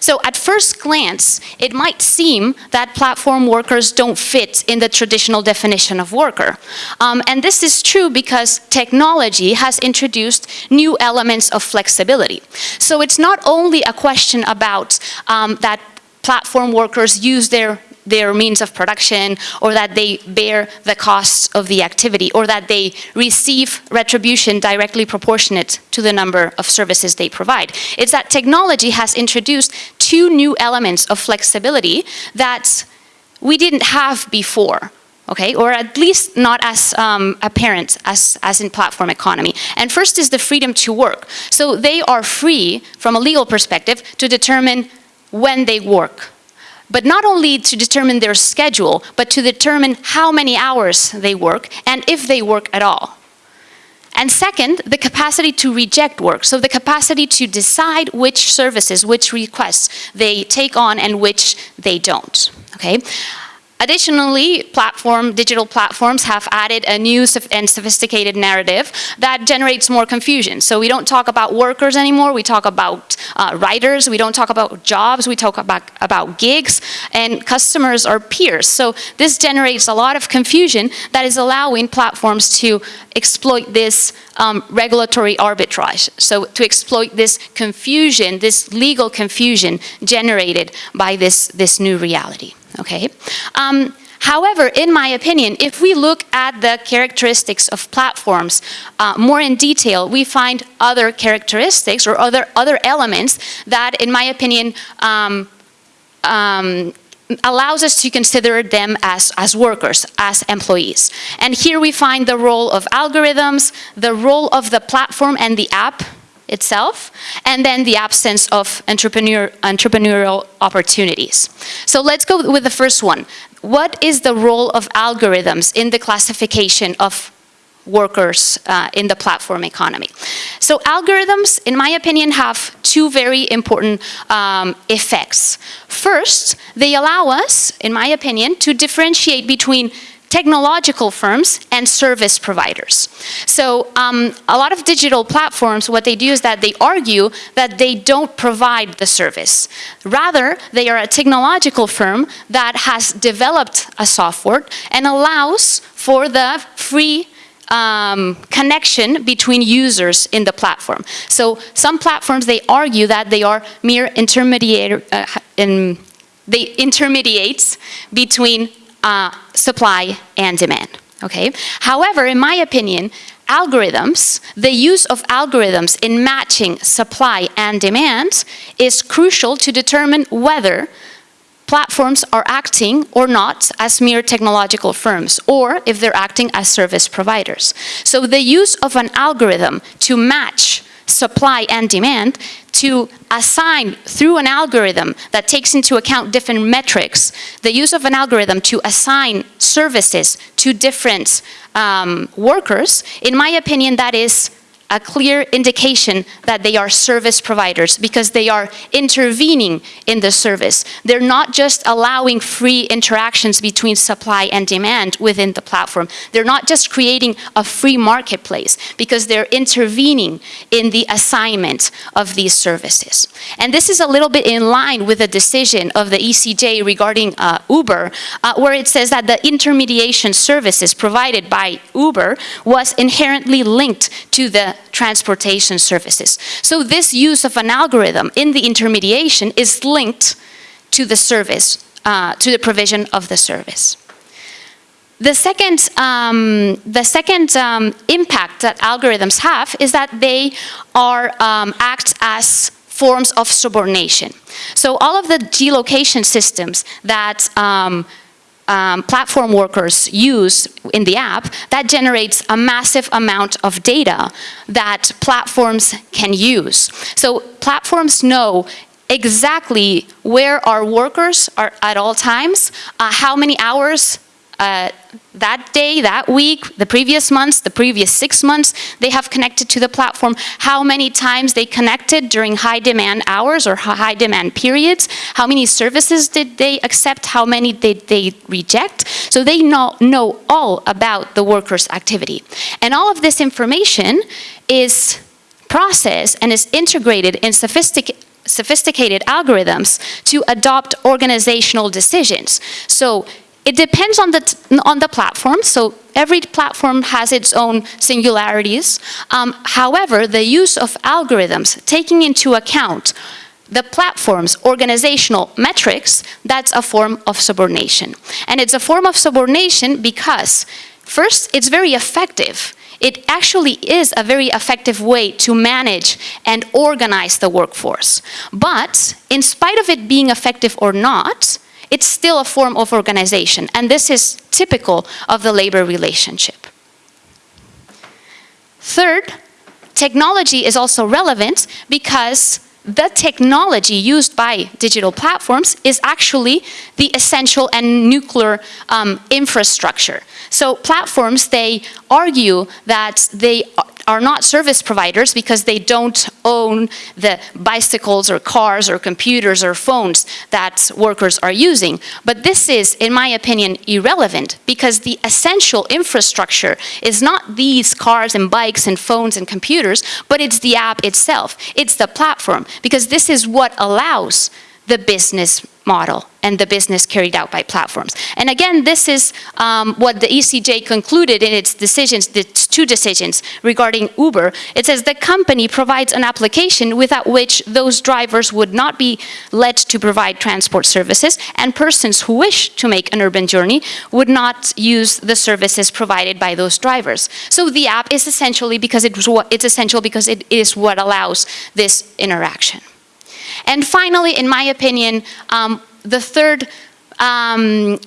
So at first glance, it might seem that platform workers don't fit in the traditional definition of worker. Um, and this is true because technology has introduced new elements of flexibility. So it's not only a question about um, that platform workers use their their means of production or that they bear the costs of the activity or that they receive retribution directly proportionate to the number of services they provide. It's that technology has introduced two new elements of flexibility that we didn't have before okay, or at least not as um, apparent as, as in platform economy. And first is the freedom to work. So they are free, from a legal perspective, to determine when they work, but not only to determine their schedule, but to determine how many hours they work and if they work at all. And second, the capacity to reject work. So the capacity to decide which services, which requests they take on and which they don't, okay? Additionally, platform, digital platforms have added a new and sophisticated narrative that generates more confusion. So we don't talk about workers anymore, we talk about uh, writers, we don't talk about jobs, we talk about, about gigs, and customers are peers. So this generates a lot of confusion that is allowing platforms to exploit this um, regulatory arbitrage. So to exploit this confusion, this legal confusion generated by this, this new reality okay? Um, however, in my opinion, if we look at the characteristics of platforms uh, more in detail, we find other characteristics or other, other elements that, in my opinion, um, um, allows us to consider them as, as workers, as employees. And here we find the role of algorithms, the role of the platform and the app itself, and then the absence of entrepreneur, entrepreneurial opportunities. So let's go with the first one. What is the role of algorithms in the classification of workers uh, in the platform economy. So algorithms, in my opinion, have two very important um, effects. First, they allow us, in my opinion, to differentiate between technological firms and service providers. So um, a lot of digital platforms, what they do is that they argue that they don't provide the service. Rather, they are a technological firm that has developed a software and allows for the free um, connection between users in the platform. So some platforms, they argue that they are mere intermediate, uh, in, they intermediates between uh, supply and demand, okay? However, in my opinion, algorithms, the use of algorithms in matching supply and demand is crucial to determine whether platforms are acting or not as mere technological firms, or if they're acting as service providers. So the use of an algorithm to match supply and demand to assign through an algorithm that takes into account different metrics, the use of an algorithm to assign services to different um, workers, in my opinion, that is a clear indication that they are service providers because they are intervening in the service. They're not just allowing free interactions between supply and demand within the platform. They're not just creating a free marketplace because they're intervening in the assignment of these services. And this is a little bit in line with the decision of the ECJ regarding uh, Uber, uh, where it says that the intermediation services provided by Uber was inherently linked to the transportation services. So this use of an algorithm in the intermediation is linked to the service, uh, to the provision of the service. The second, um, the second um, impact that algorithms have is that they are um, act as forms of subordination. So all of the geolocation systems that um, platform workers use in the app, that generates a massive amount of data that platforms can use. So platforms know exactly where our workers are at all times, uh, how many hours uh, that day, that week, the previous months, the previous six months, they have connected to the platform, how many times they connected during high demand hours or high demand periods, how many services did they accept, how many did they reject. So they know, know all about the worker's activity. And all of this information is processed and is integrated in sophistic- sophisticated algorithms to adopt organizational decisions. So it depends on the, on the platform, so every platform has its own singularities. Um, however, the use of algorithms, taking into account the platform's organizational metrics, that's a form of subordination. And it's a form of subordination because, first, it's very effective. It actually is a very effective way to manage and organize the workforce. But, in spite of it being effective or not, it's still a form of organization, and this is typical of the labor relationship. Third, technology is also relevant because the technology used by digital platforms is actually the essential and nuclear um, infrastructure. So platforms, they argue that they are not service providers because they don't own the bicycles or cars or computers or phones that workers are using. But this is, in my opinion, irrelevant because the essential infrastructure is not these cars and bikes and phones and computers, but it's the app itself. It's the platform because this is what allows the business model and the business carried out by platforms. And again, this is um, what the ECJ concluded in its decisions, the two decisions regarding Uber. It says the company provides an application without which those drivers would not be let to provide transport services and persons who wish to make an urban journey would not use the services provided by those drivers. So the app is essentially because it's essential because it is what allows this interaction. And finally, in my opinion, um, the third um,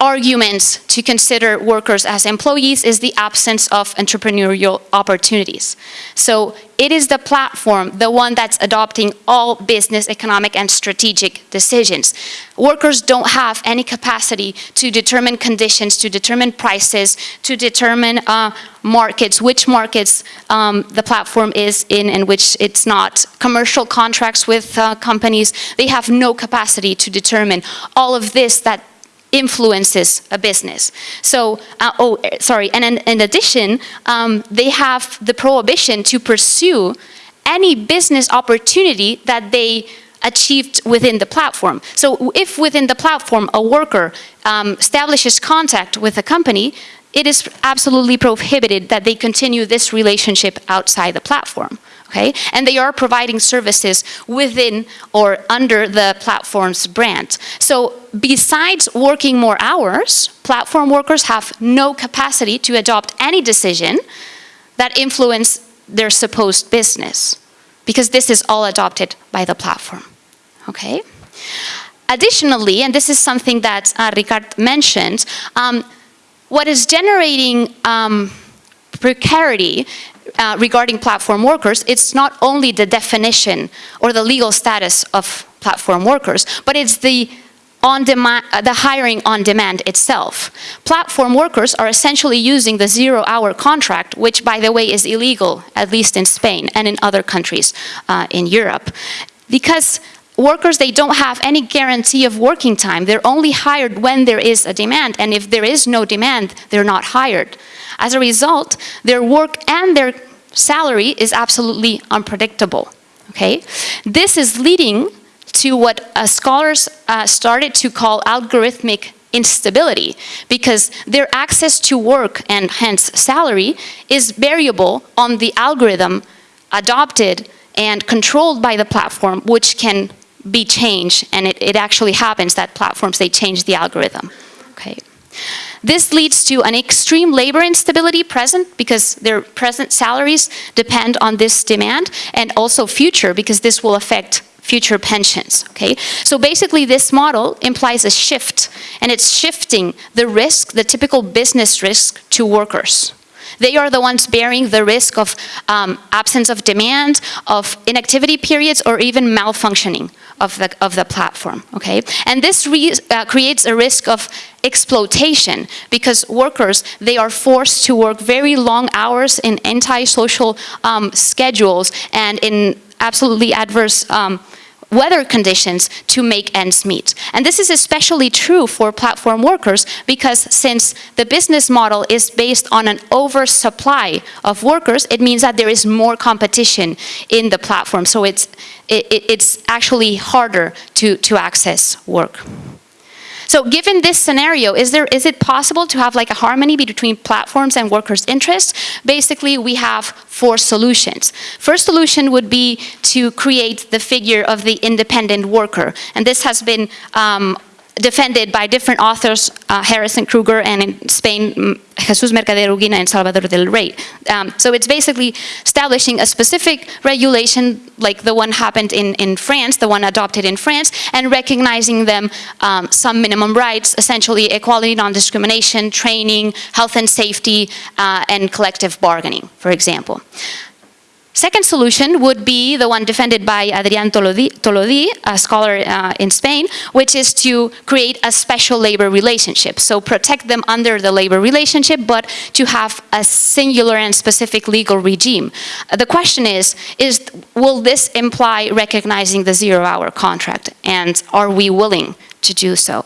argument to consider workers as employees is the absence of entrepreneurial opportunities. So it is the platform, the one that's adopting all business, economic, and strategic decisions. Workers don't have any capacity to determine conditions, to determine prices, to determine uh, markets, which markets um, the platform is in and which it's not. Commercial contracts with uh, companies, they have no capacity to determine all of this that influences a business. So, uh, oh, eh, sorry, and in, in addition, um, they have the prohibition to pursue any business opportunity that they achieved within the platform. So if within the platform a worker um, establishes contact with a company, it is absolutely prohibited that they continue this relationship outside the platform. Okay? And they are providing services within or under the platform's brand. So besides working more hours, platform workers have no capacity to adopt any decision that influence their supposed business because this is all adopted by the platform. Okay? Additionally, and this is something that uh, Ricard mentioned, um, what is generating um, precarity uh, regarding platform workers, it's not only the definition or the legal status of platform workers, but it's the on demand, uh, the hiring on demand itself. Platform workers are essentially using the zero hour contract, which by the way is illegal, at least in Spain and in other countries uh, in Europe. Because workers, they don't have any guarantee of working time. They're only hired when there is a demand, and if there is no demand, they're not hired. As a result, their work and their salary is absolutely unpredictable, okay? This is leading to what uh, scholars uh, started to call algorithmic instability because their access to work and hence salary is variable on the algorithm adopted and controlled by the platform which can be changed and it, it actually happens that platforms they change the algorithm okay this leads to an extreme labor instability present because their present salaries depend on this demand and also future because this will affect future pensions, okay? So basically this model implies a shift and it's shifting the risk, the typical business risk to workers. They are the ones bearing the risk of um, absence of demand, of inactivity periods, or even malfunctioning of the, of the platform, okay? And this uh, creates a risk of exploitation because workers, they are forced to work very long hours in anti-social um, schedules and in absolutely adverse um, weather conditions to make ends meet. And this is especially true for platform workers because since the business model is based on an oversupply of workers, it means that there is more competition in the platform. So it's, it, it's actually harder to, to access work. So given this scenario, is, there, is it possible to have like a harmony between platforms and workers' interests? Basically, we have four solutions. First solution would be to create the figure of the independent worker. And this has been um, defended by different authors, uh, Harrison Krueger and in Spain, Jesus Mercader Uguina and Salvador del Rey. Um, so it's basically establishing a specific regulation like the one happened in, in France, the one adopted in France, and recognizing them um, some minimum rights, essentially equality, non-discrimination, training, health and safety, uh, and collective bargaining, for example. Second solution would be the one defended by Adrián Todolí, a scholar uh, in Spain, which is to create a special labor relationship. So protect them under the labor relationship, but to have a singular and specific legal regime. Uh, the question is, is, will this imply recognizing the zero-hour contract? And are we willing to do so?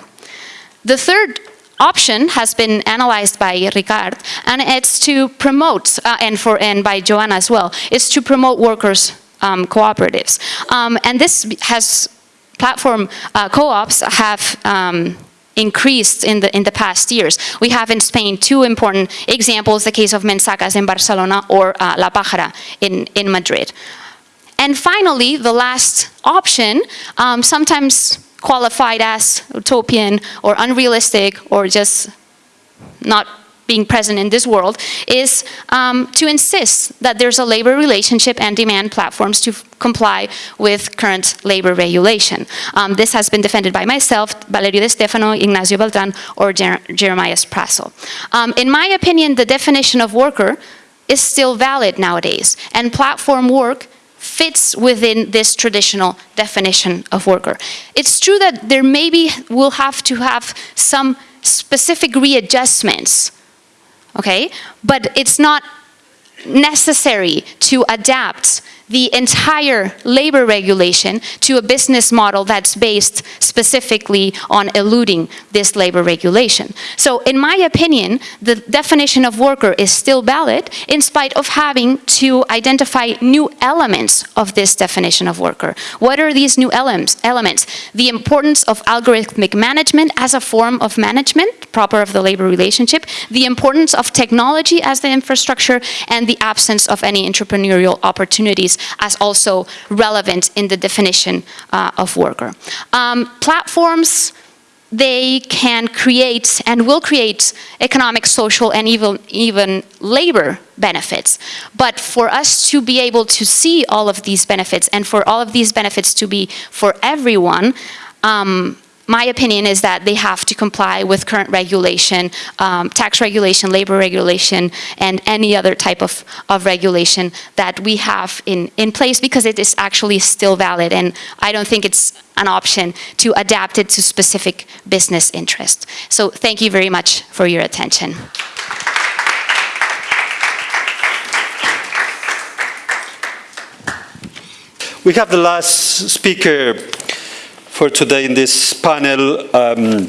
The third option has been analyzed by Ricard, and it's to promote, uh, and, for, and by Joanna as well, is to promote workers' um, cooperatives. Um, and this has, platform uh, co-ops have um, increased in the, in the past years. We have in Spain two important examples, the case of Mensakas in Barcelona or uh, La Pájara in, in Madrid. And finally, the last option, um, sometimes qualified as utopian or unrealistic or just not being present in this world is um, to insist that there's a labor relationship and demand platforms to comply with current labor regulation. Um, this has been defended by myself, Valerio De Stefano, Ignacio Beltran, or Jer Jeremias Prassl. Um, in my opinion, the definition of worker is still valid nowadays, and platform work fits within this traditional definition of worker. It's true that there maybe will have to have some specific readjustments, okay? But it's not necessary to adapt the entire labor regulation to a business model that's based specifically on eluding this labor regulation. So in my opinion, the definition of worker is still valid in spite of having to identify new elements of this definition of worker. What are these new elements? The importance of algorithmic management as a form of management, proper of the labor relationship, the importance of technology as the infrastructure, and the absence of any entrepreneurial opportunities as also relevant in the definition uh, of worker. Um, platforms, they can create and will create economic, social, and even, even labor benefits. But for us to be able to see all of these benefits and for all of these benefits to be for everyone, um, my opinion is that they have to comply with current regulation, um, tax regulation, labor regulation, and any other type of, of regulation that we have in, in place because it is actually still valid. And I don't think it's an option to adapt it to specific business interest. So thank you very much for your attention. We have the last speaker for today in this panel, um,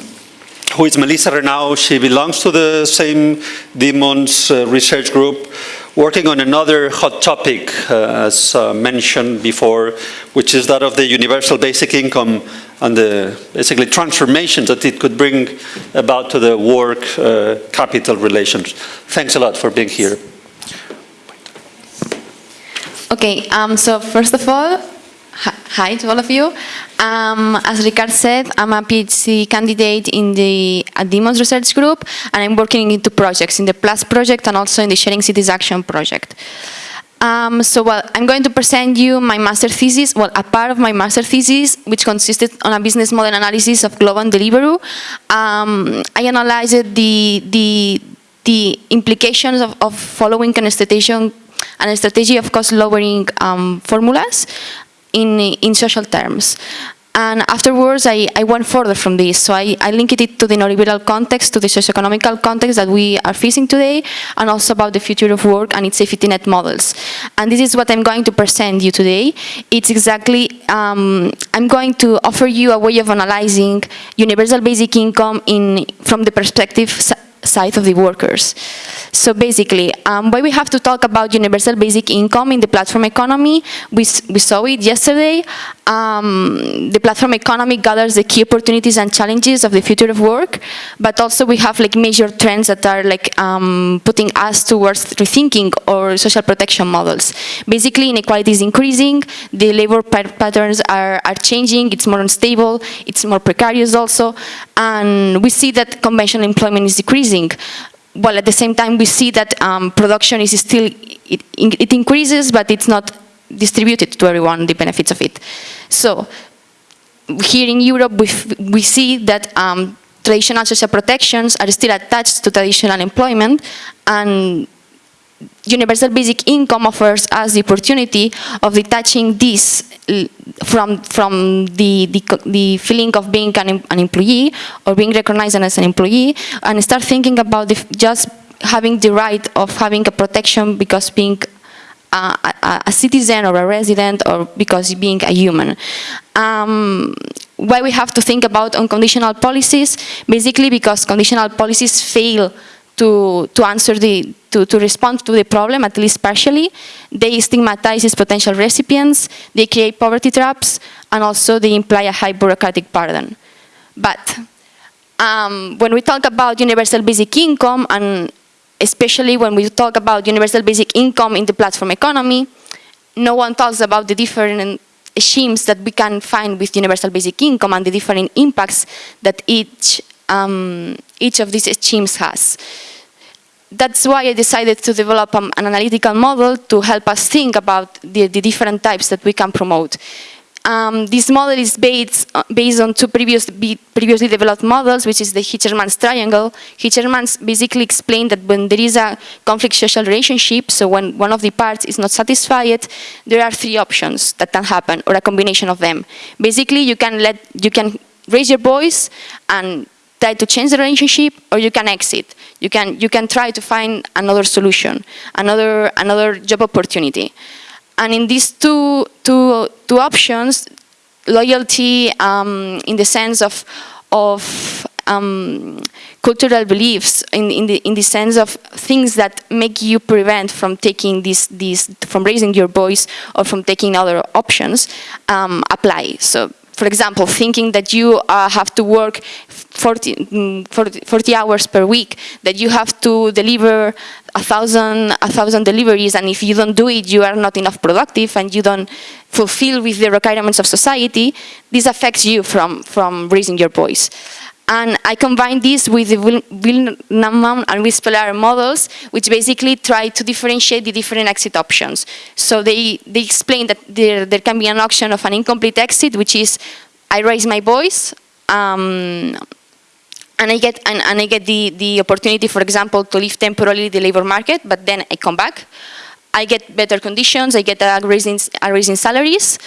who is Melissa Renau. She belongs to the same Dimmons uh, research group, working on another hot topic, uh, as uh, mentioned before, which is that of the universal basic income and the basically transformations that it could bring about to the work-capital uh, relations. Thanks a lot for being here. Okay, um, so first of all, Hi to all of you. Um, as Ricard said, I'm a PhD candidate in the Dimmons research group, and I'm working in two projects, in the PLUS project and also in the Sharing Cities Action project. Um, so well, I'm going to present you my master thesis, well, a part of my master thesis, which consisted on a business model analysis of Glovo and Deliveroo. Um, I analyzed the, the the implications of, of following an strategy, an strategy of cost lowering um, formulas in, in social terms. And afterwards, I, I went further from this. So I, I linked it to the neoliberal context, to the socioeconomical context that we are facing today, and also about the future of work and its safety net models. And this is what I'm going to present you today. It's exactly, um, I'm going to offer you a way of analyzing universal basic income in, from the perspective side of the workers. So basically, um, why we have to talk about universal basic income in the platform economy, we, we saw it yesterday. Um, the platform economy gathers the key opportunities and challenges of the future of work, but also we have like major trends that are like um, putting us towards rethinking our social protection models. Basically, inequality is increasing, the labor patterns are, are changing, it's more unstable, it's more precarious also, and we see that conventional employment is decreasing. While at the same time we see that um, production is still, it, it increases, but it's not distributed to everyone, the benefits of it. So here in Europe, we, we see that um, traditional social protections are still attached to traditional employment and universal basic income offers us the opportunity of detaching this from from the, the, the feeling of being an, an, employee or being recognized as an employee and start thinking about the, just having the right of having a protection because being a, a, citizen or a resident or because being a human. Um, why we have to think about unconditional policies? Basically because conditional policies fail to, to answer the, to, to respond to the problem, at least partially. They stigmatize potential recipients, they create poverty traps, and also they imply a high bureaucratic burden. But um, when we talk about universal basic income, and especially when we talk about universal basic income in the platform economy, no one talks about the different schemes that we can find with universal basic income and the different impacts that each um, each of these schemes has. That's why I decided to develop um, an analytical model to help us think about the, the different types that we can promote. Um, this model is based, uh, based on two previous, previously developed models, which is the Hirschman's triangle. Hirschman's basically explained that when there is a conflict social relationship, so when one of the parts is not satisfied, there are three options that can happen, or a combination of them. Basically, you can let you can raise your voice and try to change the relationship or you can exit. You can, you can try to find another solution, another, another job opportunity. And in these two, two, two options, loyalty um, in the sense of, of um, cultural beliefs, in, in, the, in the sense of things that make you prevent from taking this, this from raising your voice or from taking other options, um, apply. So for example, thinking that you uh, have to work 40, 40, 40, hours per week, that you have to deliver a thousand, a thousand deliveries, and if you don't do it, you are not enough productive, and you don't fulfill with the requirements of society, this affects you from, from raising your voice. And I combine this with the Wilnanman and Whispelar models, which basically try to differentiate the different exit options. So they, they explain that there, there can be an option of an incomplete exit, which is I raise my voice, um, and I get and, and I get the, the opportunity, for example, to leave temporarily the labor market, but then I come back. I get better conditions, I get a raise in, a raise in salaries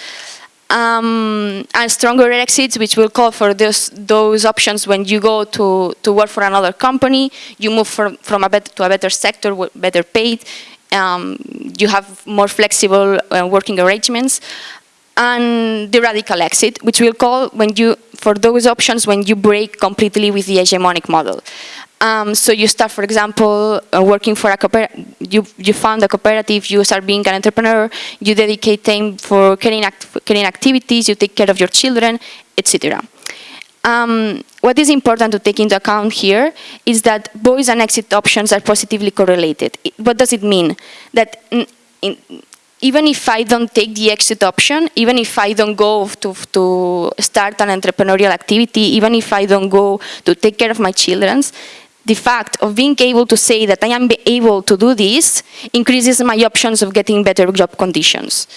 um, and stronger exits, which will call for those, those options when you go to, to work for another company, you move from, from a better, to a better sector, better paid, um, you have more flexible uh, working arrangements, and the radical exit, which we'll call when you, for those options when you break completely with the hegemonic model. Um, so you start, for example, uh, working for a cooperative, you, you found a cooperative, you start being an entrepreneur, you dedicate time for caring, act caring activities, you take care of your children, etc. Um, what is important to take into account here is that voice and exit options are positively correlated. What does it mean? That in, even if I don't take the exit option, even if I don't go to, to start an entrepreneurial activity, even if I don't go to take care of my children, the fact of being able to say that I am able to do this increases my options of getting better job conditions.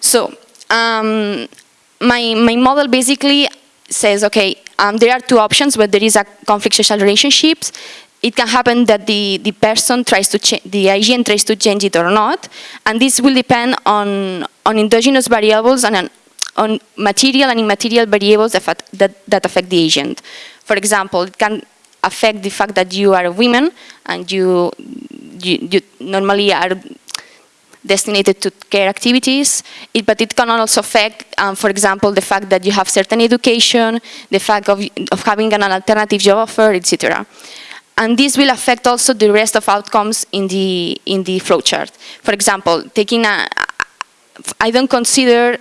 So um, my, my model basically says, okay, um, there are two options where there is a conflict social relationships. It can happen that the, the person tries to change, the agent tries to change it or not, and this will depend on, on endogenous variables and on, material and immaterial variables that, that, that affect the agent. For example, it can affect the fact that you are a woman and you, you, you normally are destined to care activities, it, but it can also affect, um, for example, the fact that you have certain education, the fact of, of having an alternative job offer, etc. And this will affect also the rest of outcomes in the, in the flowchart. For example, taking a, I don't consider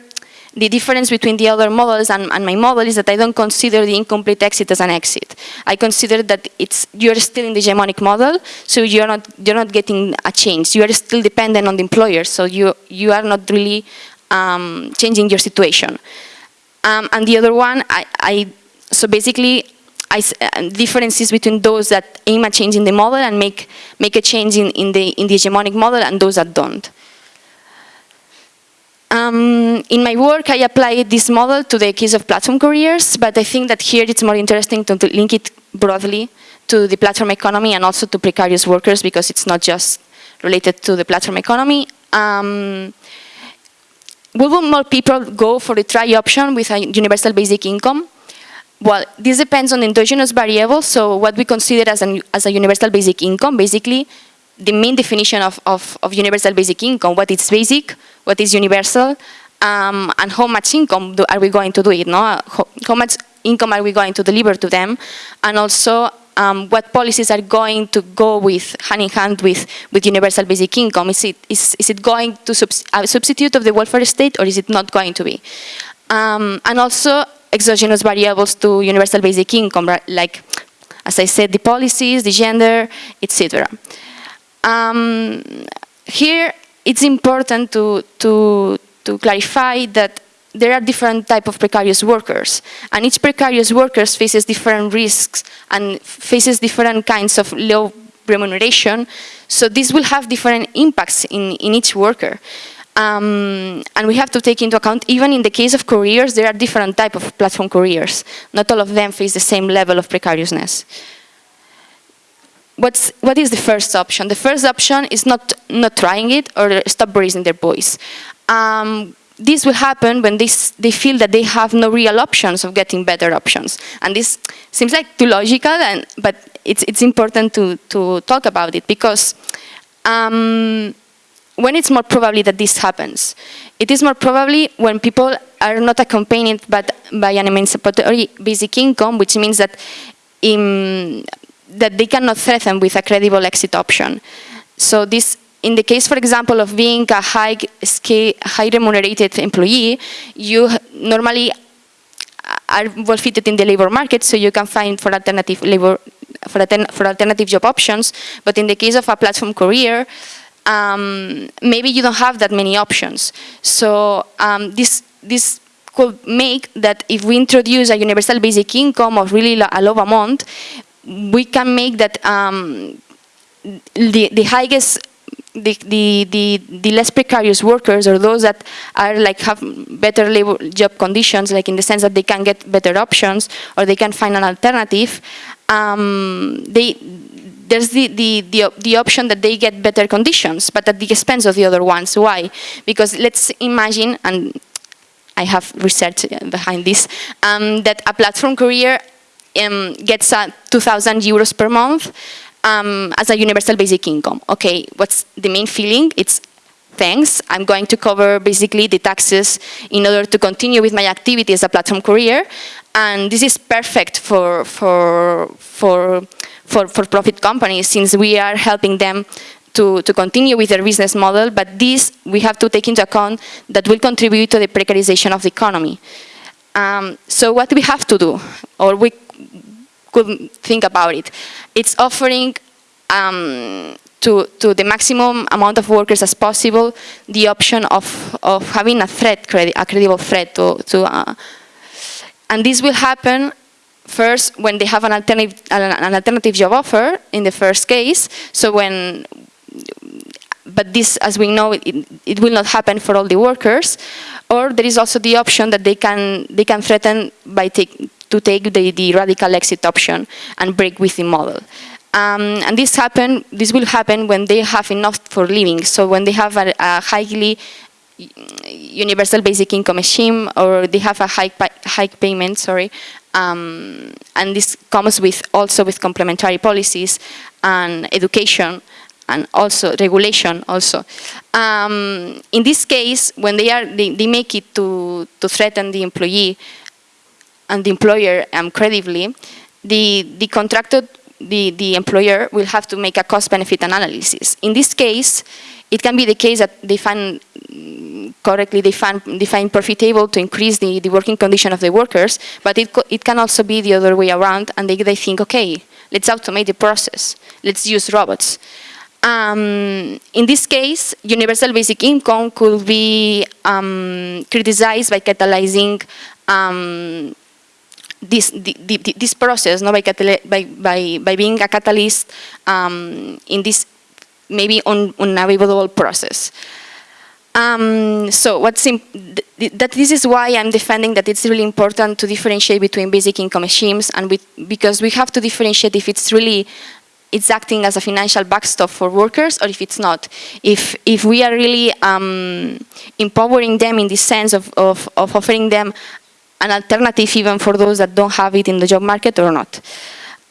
the difference between the other models and, and, my model is that I don't consider the incomplete exit as an exit. I consider that it's you're still in the hegemonic model, so you're not you're not getting a change. You are still dependent on the employer, so you you are not really um, changing your situation. Um, and the other one, I, I so basically. Uh, differences between those that aim at changing the model and make make a change in, in the in the hegemonic model and those that don't. Um, in my work, I applied this model to the case of platform careers, but I think that here it's more interesting to, to link it broadly to the platform economy and also to precarious workers because it's not just related to the platform economy. Um, will more people go for the try option with a universal basic income? Well, this depends on endogenous variables, so what we consider as, an, as a universal basic income, basically the main definition of, of, of universal basic income, what is basic, what is universal, um, and how much income do, are we going to do it, no? How, how, much income are we going to deliver to them, and also um, what policies are going to go with hand in hand with, with universal basic income. Is it, is, is it going to subs a substitute of the welfare state or is it not going to be? Um, and also exogenous variables to universal basic income, like, as I said, the policies, the gender, etc. Um, here, it's important to, to, to clarify that there are different type of precarious workers, and each precarious worker faces different risks and faces different kinds of low remuneration, so this will have different impacts in, in each worker. Um, and we have to take into account, even in the case of careers, there are different type of platform careers. Not all of them face the same level of precariousness what's, what is the first option? The first option is not, not trying it or stop raising their voice. Um, this will happen when they, they feel that they have no real options of getting better options. And this seems like too logical, and, but it's, it's important to, to talk about it because um, when it's more probably that this happens? It is more probably when people are not accompanied but by an emancipatory basic income, which means that in, that they cannot threaten with a credible exit option. So this, in the case, for example, of being a high, scale, high remunerated employee, you normally are well fitted in the labor market, so you can find for alternative labor, for, for alternative job options. But in the case of a platform career, um, maybe you don't have that many options. So um, this this could make that if we introduce a universal basic income of really a low amount, we can make that um, the, the highest the, the, the, the, less precarious workers or those that are like have better labor job conditions, like in the sense that they can get better options or they can find an alternative, um, they, there's the, the, the, the, option that they get better conditions, but at the expense of the other ones. Why? Because let's imagine, and I have research behind this, um, that a platform career um, gets uh, 2,000 euros per month um, as a universal basic income. Okay, what's the main feeling? It's thanks, I'm going to cover basically the taxes in order to continue with my activity as a platform career. And this is perfect for, for, for, for, for profit companies since we are helping them to, to continue with their business model, but this we have to take into account that will contribute to the precarization of the economy. Um, so what we have to do, or we could think about it. It's offering um, to, to the maximum amount of workers as possible the option of, of having a threat, a credible threat to, to uh, and this will happen first when they have an alternative, an alternative job offer in the first case. So when, but this, as we know, it, it will not happen for all the workers. Or there is also the option that they can, they can threaten by take, to take the, the radical exit option and break with the model. Um, and this happen, this will happen when they have enough for living. So when they have a, a highly universal basic income scheme or they have a high, high payment, sorry, um, and this comes with also with complementary policies and education and also regulation also. Um, in this case, when they are they, they, make it to, to threaten the employee and the employer um, credibly, the, the contracted, the, the employer will have to make a cost-benefit analysis. In this case, it can be the case that they find correctly they find profitable to increase the, the working condition of the workers, but it, it can also be the other way around and they, they think, okay, let's automate the process, let's use robots. Um, in this case, universal basic income could be um, criticized by catalyzing um, this, the, the, this process, no, by, by, by, by being a catalyst um, in this maybe un process. Um, so what's that this is why I'm defending that it's really important to differentiate between basic income schemes and because we have to differentiate if it's really it's acting as a financial backstop for workers or if it's not. If, if we are really um, empowering them in the sense of, of, of offering them an alternative even for those that don't have it in the job market or not.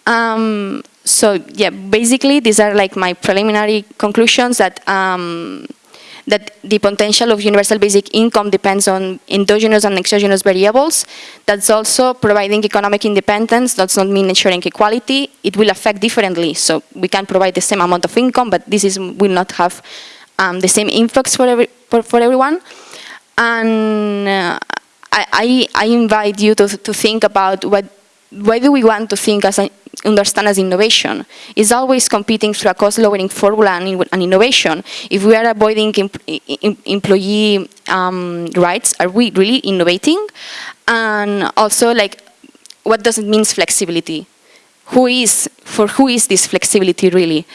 Um, so yeah, basically these are like my preliminary conclusions that um, that the potential of universal basic income depends on endogenous and exogenous variables. That's also providing economic independence does not mean ensuring equality. It will affect differently. So we can provide the same amount of income, but this is, will not have um, the same influx for, every, for, for everyone. And uh, I, I, invite you to, to think about what why do we want to think as an understand as innovation is always competing through a cost-lowering formula and, and, innovation. If we are avoiding employee um, rights, are we really innovating? And also, like, what does it mean flexibility? Who is, for who is this flexibility really?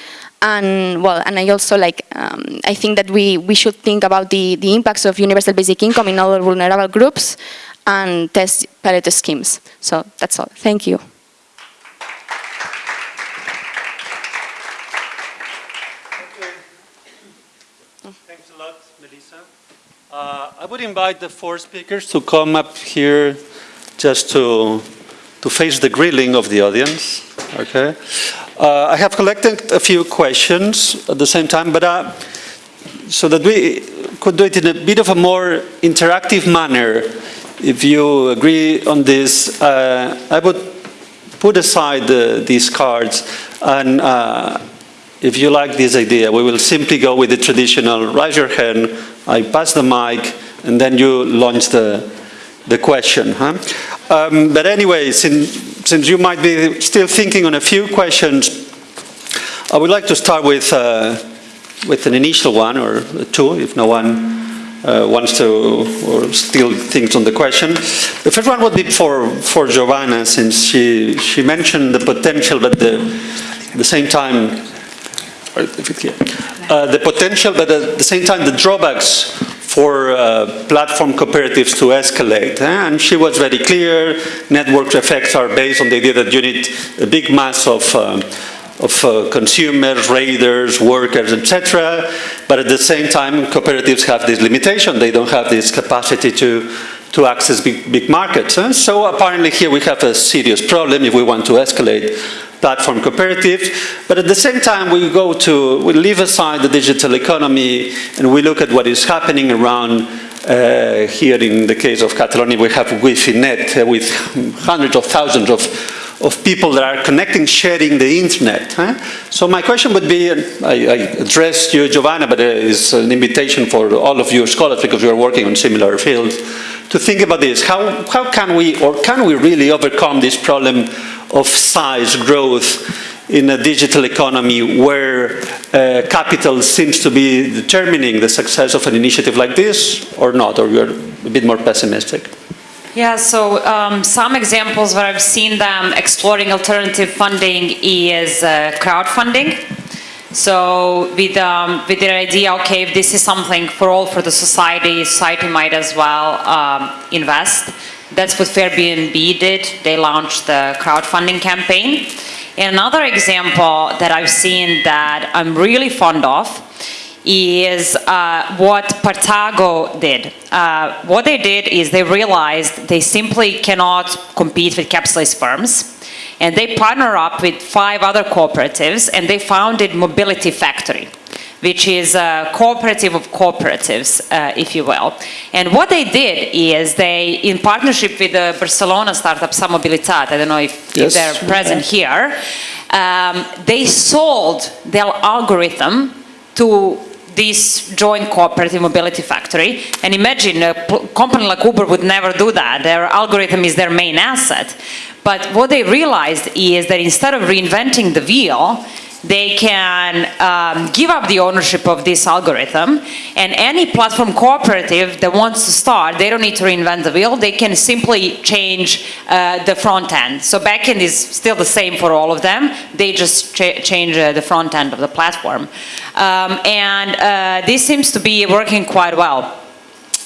And well, and I also like, um, I think that we, we should think about the, the impacts of universal basic income in other vulnerable groups and test pilot schemes. So that's all. Thank you. Thanks a lot, Melissa. Uh, I would invite the four speakers to come up here just to, to face the grilling of the audience, okay? Uh, I have collected a few questions at the same time, but uh, so that we could do it in a bit of a more interactive manner, if you agree on this, uh, I would put aside the, these cards and uh, if you like this idea, we will simply go with the traditional raise your hand, I pass the mic, and then you launch the, the question. Huh? Um, but anyway, since, since you might be still thinking on a few questions, I would like to start with, uh, with an initial one, or two, if no one uh, wants to, or still thinks on the question. The first one would be for, for Giovanna, since she, she mentioned the potential, but the, at the same time, uh, the potential, but at the same time the drawbacks for uh, platform cooperatives to escalate. Eh? And she was very clear, network effects are based on the idea that you need a big mass of, uh, of uh, consumers, raiders, workers, etc. But at the same time, cooperatives have this limitation. They don't have this capacity to, to access big, big markets. Eh? So apparently here we have a serious problem if we want to escalate platform cooperatives. But at the same time, we go to, we leave aside the digital economy and we look at what is happening around uh, here in the case of Catalonia, we have Guifi.net uh, with hundreds of thousands of, of people that are connecting, sharing the internet. Huh? So my question would be, I, I address you, Giovanna, but it's an invitation for all of you scholars because we are working on similar fields, to think about this. How, how can we, or can we really overcome this problem of size growth in a digital economy where uh, capital seems to be determining the success of an initiative like this or not, or you're a bit more pessimistic? Yeah, so um, some examples where I've seen them exploring alternative funding is uh, crowdfunding. So with, um, with the idea, okay, if this is something for all for the society, society might as well um, invest. That's what Fairbnb did. They launched the crowdfunding campaign. Another example that I've seen that I'm really fond of is uh, what Partago did. Uh, what they did is they realized they simply cannot compete with capitalist firms. And they partner up with five other cooperatives and they founded Mobility Factory which is a cooperative of cooperatives, uh, if you will. And what they did is they, in partnership with the Barcelona startup Som Mobilitat, I don't know if, if they're present here, um, they sold their algorithm to this joint cooperative mobility factory. And imagine a company like Uber would never do that. Their algorithm is their main asset. But what they realized is that instead of reinventing the wheel, they can um, give up the ownership of this algorithm and any platform cooperative that wants to start, they don't need to reinvent the wheel, they can simply change uh, the front end. So backend is still the same for all of them, they just cha- change uh, the front end of the platform. Um, and uh, this seems to be working quite well.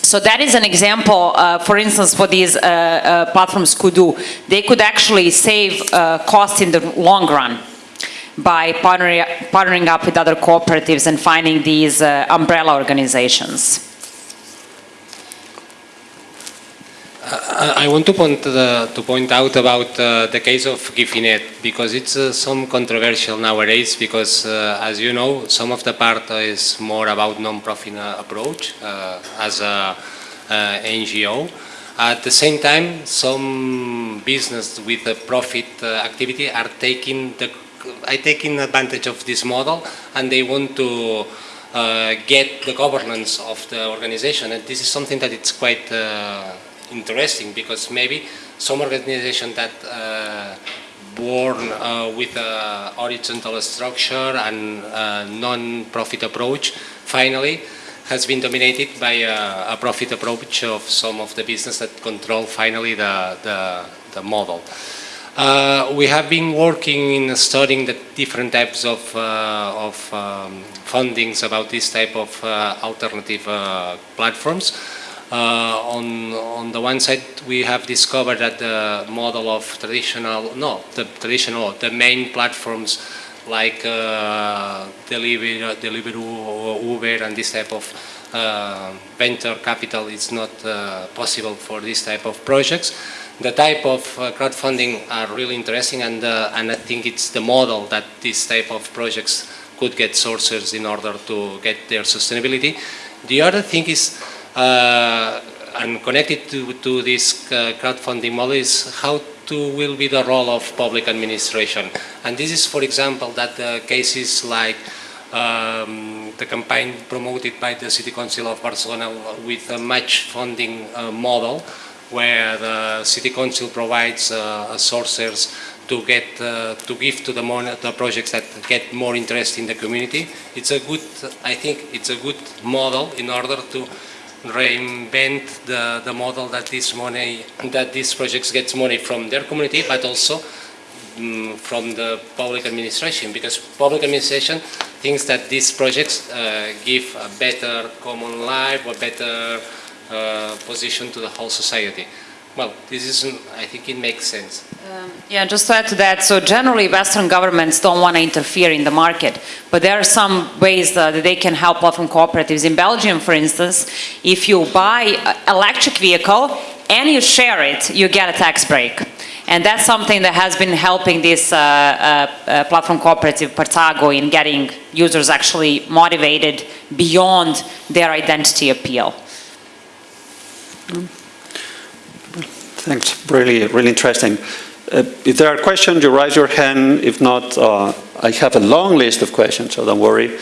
So that is an example, uh, for instance, what these uh, uh, platforms could do. They could actually save uh, cost in the long run by partnering, partnering up with other cooperatives and finding these uh, umbrella organizations. I want to point, to point out about uh, the case of Guifi.net because it's uh, some controversial nowadays because uh, as you know some of the part is more about non-profit uh, approach uh, as a uh, NGO. At the same time, some business with a profit activity are taking the are taking advantage of this model and they want to uh, get the governance of the organization and this is something that it's quite uh, interesting because maybe some organization that uh, born uh, with a horizontal structure and non-profit approach finally has been dominated by a, a profit approach of some of the business that control finally the, the, the model. Uh, we have been working in studying the different types of, uh, of um, fundings about this type of uh, alternative uh, platforms. Uh, on, on the one side, we have discovered that the model of traditional, no, the traditional, the main platforms like Deliveroo, Deliveroo, Uber, and this type of venture capital is not possible for this type of projects. The type of uh, crowdfunding are really interesting, and uh, and I think it's the model that this type of projects could get sources in order to get their sustainability. The other thing is, uh, and connected to, to this uh, crowdfunding model is how to will be the role of public administration. And this is, for example, that the cases like um, the campaign promoted by the City Council of Barcelona with a match funding uh, model where the City Council provides uh, sources to get uh, to give to the, the projects that get more interest in the community. It's a good, I think, it's a good model in order to reinvent the, the model that this money, that these projects gets money from their community, but also mm, from the public administration, because public administration thinks that these projects uh, give a better common life, a better uh, position to the whole society. Well, this is, I think it makes sense. Yeah, just to add to that, so generally Western governments don't want to interfere in the market, but there are some ways uh, that they can help platform cooperatives. In Belgium, for instance, if you buy an electric vehicle and you share it, you get a tax break. And that's something that has been helping this uh, uh, uh, platform cooperative, Partago, in getting users actually motivated beyond their identity appeal. Thanks, really, really interesting. Uh, if there are questions, you raise your hand. If not, uh, I have a long list of questions, so don't worry.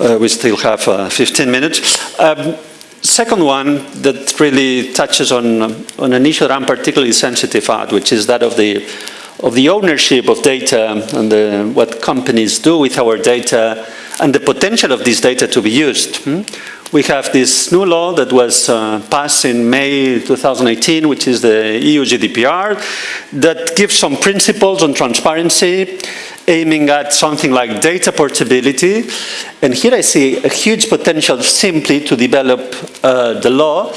Uh, we still have uh, 15 minutes. Um, second one that really touches on, um, on an issue that I'm particularly sensitive at, which is that of the, of the ownership of data and the, what companies do with our data and the potential of this data to be used. hmm? We have this new law that was uh, passed in May 2018, which is the EU GDPR, that gives some principles on transparency, aiming at something like data portability. And here I see a huge potential simply to develop uh, the law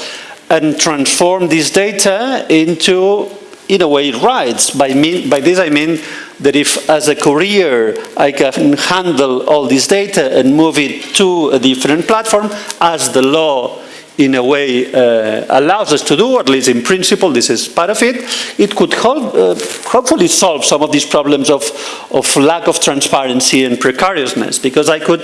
and transform this data into, in a way, rights. By, mean, by this I mean that if as a courier I can handle all this data and move it to a different platform as the law in a way uh, allows us to do, or at least in principle, this is part of it, it could help, uh, hopefully solve some of these problems of, of lack of transparency and precariousness, because I could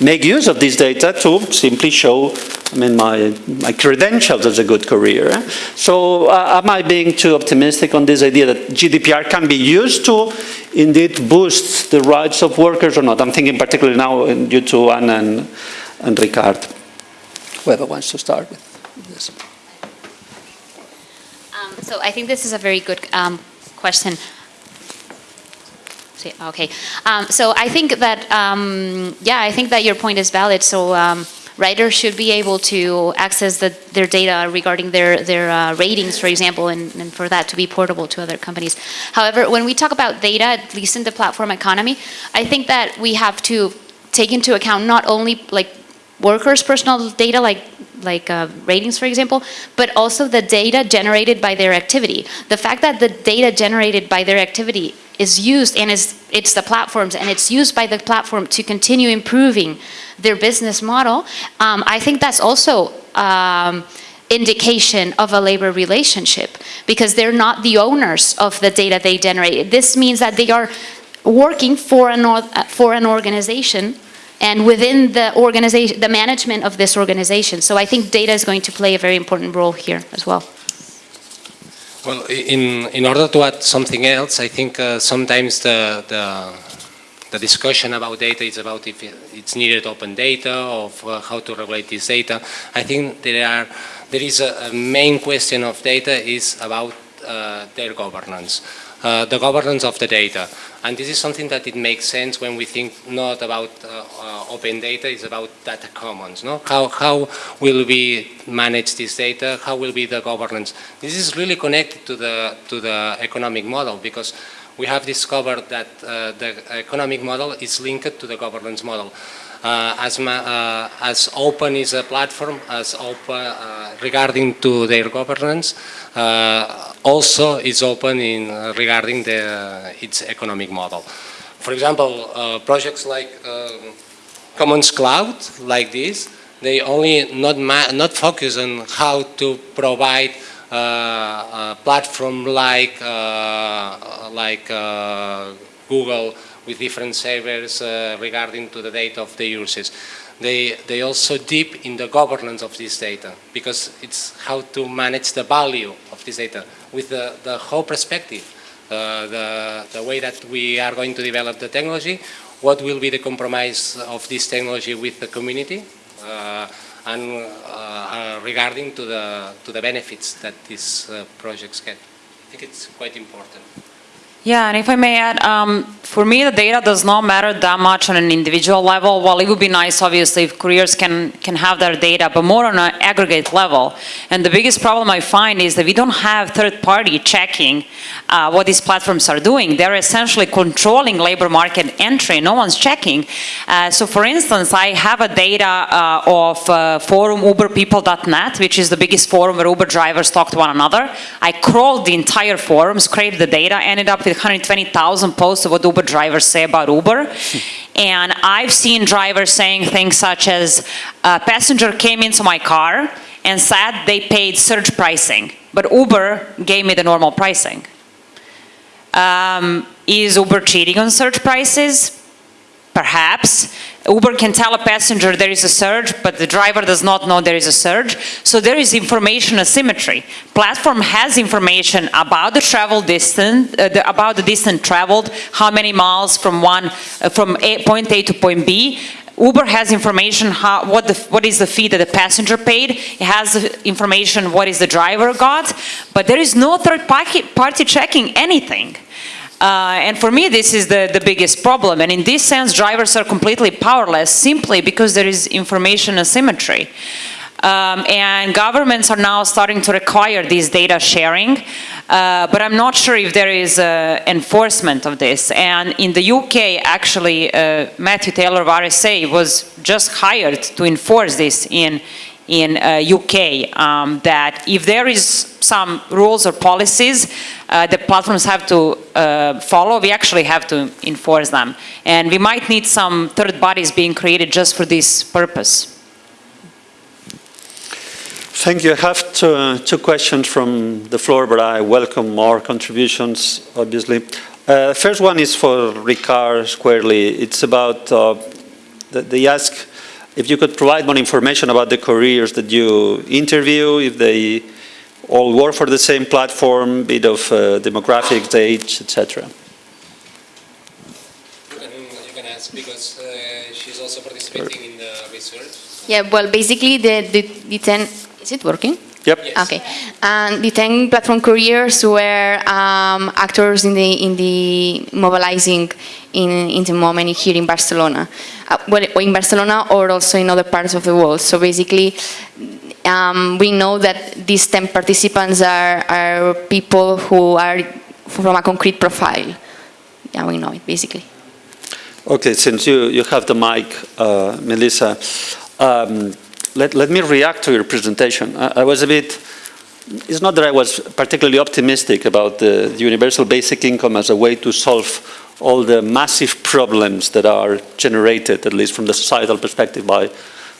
make use of this data to simply show I mean, my, my credentials as a good career. eh? So uh, am I being too optimistic on this idea that GDPR can be used to indeed boost the rights of workers or not? I'm thinking particularly now in- due to Anna and, and Ricard. Whoever wants to start with this. Um, So I think this is a very good um, question. Okay, Um, so I think that, um, yeah, I think that your point is valid. So um, writers should be able to access the- their data regarding their, their uh, ratings, for example, and and for that to be portable to other companies. However, when we talk about data, at least in the platform economy, I think that we have to take into account not only like workers' personal data, like like uh, ratings, for example, but also the data generated by their activity. The fact that the data generated by their activity is used and is it's the platforms and it's used by the platform to continue improving their business model. Um, I think that's also. Um, indication of a labor relationship because they're not the owners of the data they generate. This means that they are working for an, uh, for an organization and within the organization, the management of this organization. So I think data is going to play a very important role here as well. Well, in, in order to add something else, I think uh, sometimes the, the, the discussion about data is about if it's needed open data, or uh, how to regulate this data. I think there are, there is a, a main question of data is about uh, their governance, uh, the governance of the data. And this is something that it makes sense when we think not about uh, uh, open data, it's about data commons. No? How, how will we manage this data? How will be the governance? This is really connected to the, to the economic model because we have discovered that uh, the economic model is linked to the governance model. Uh, as, ma- uh, as open is a platform, as open uh, regarding to their governance, also is open in regarding the, its economic model. For example, projects like uh, Commons Cloud, like this, they only not, not focus on how to provide uh, a platform like, uh, like uh, Google with different servers uh, regarding to the data of the users. They, they also deep in the governance of this data because it's how to manage the value of this data with the, the whole perspective, uh, the, the way that we are going to develop the technology, what will be the compromise of this technology with the community, uh, and uh, uh, regarding to the, to the benefits that these uh, projects get. I think it's quite important. Yeah, and if I may add, um, for me, the data does not matter that much on an individual level. While it would be nice, obviously, if careers can, can have their data, but more on an aggregate level. And the biggest problem I find is that we don't have third-party checking uh, what these platforms are doing. They're essentially controlling labor market entry. No one's checking. Uh, so, for instance, I have a data uh, of uh, forum uberpeople.net, which is the biggest forum where Uber drivers talk to one another. I crawled the entire forum, scraped the data, ended up with 120,000 posts of what Uber drivers say about Uber. And I've seen drivers saying things such as, a passenger came into my car and said they paid surge pricing, but Uber gave me the normal pricing. Um, is Uber cheating on surge prices? Perhaps. Uber can tell a passenger there is a surge, but the driver does not know there is a surge. So there is information asymmetry. Platform has information about the travel distance, uh, the, about the distance traveled, how many miles from one, uh, from a, point A to point B. Uber has information how, what, the, what is the fee that the passenger paid. It has information what is the driver got, but there is no third party, party checking anything. Uh, and for me, this is the, the biggest problem. And in this sense, drivers are completely powerless simply because there is information asymmetry. Um, and governments are now starting to require this data sharing, uh, but I'm not sure if there is uh, enforcement of this. And in the UK, actually, uh, Matthew Taylor of RSA was just hired to enforce this in in uh, UK. Um, that if there is some rules or policies uh, the platforms have to uh, follow, we actually have to enforce them. And we might need some third bodies being created just for this purpose. Thank you. I have two, two questions from the floor, but I welcome more contributions, obviously. Uh, first one is for Ricard squarely. It's about, uh, they ask if you could provide more information about the careers that you interview, if they all work for the same platform, bit of uh, demographics, age, etc. You can, you can ask because uh, she's also participating in the research. Yeah, well, basically the, the, the 10, is it working? Yep. Yes. Okay, and the 10 platform careers were um, actors in the in the mobilizing in in the moment here in Barcelona, uh, well, in Barcelona or also in other parts of the world. So basically, um, we know that these 10 participants are are people who are from a concrete profile. Yeah, we know it basically. Okay, since you, you have the mic, uh, Melissa, um, let, let me react to your presentation. I, I was a bit, it's not that I was particularly optimistic about the, the universal basic income as a way to solve all the massive problems that are generated, at least from the societal perspective, by,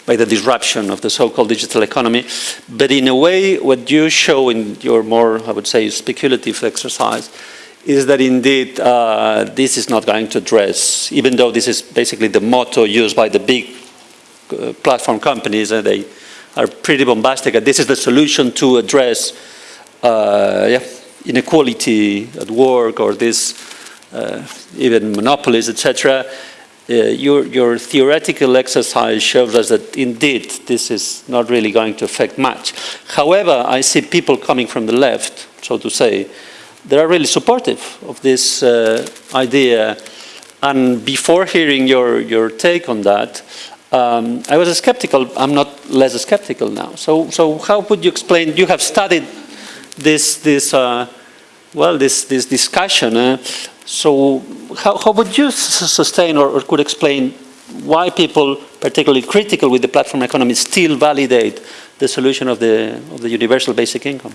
by the disruption of the so-called digital economy. But in a way, what you show in your more, I would say, speculative exercise is that indeed uh, this is not going to address, even though this is basically the motto used by the big platform companies, and they are pretty bombastic, and this is the solution to address uh, yeah, inequality at work or this uh, even monopolies, etc. Uh, your, your theoretical exercise shows us that indeed this is not really going to affect much. However, I see people coming from the left, so to say, that are really supportive of this uh, idea. And before hearing your, your take on that, um, I was skeptical. I'm not less skeptical now. So, so how would you explain? You have studied this, this uh, well, this, this discussion. Uh, so, how, how would you sustain or, or could explain why people, particularly critical with the platform economy, still validate the solution of the, of the universal basic income?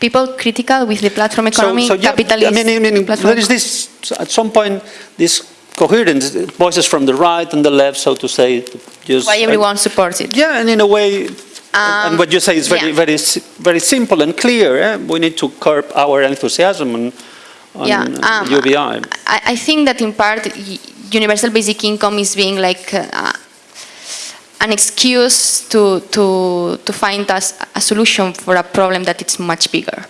People critical with the platform economy, so, so yeah, capitalist I mean, I mean platform there is this, at some point, this coherence, voices from the right and the left, so to say. Just, why everyone supports it. Yeah, and in a way, and what you say is very, yeah. very, very simple and clear. eh? We need to curb our enthusiasm on, on Yeah, um, UBI. I, I think that in part, universal basic income is being like uh, an excuse to, to, to find us a solution for a problem that is much bigger.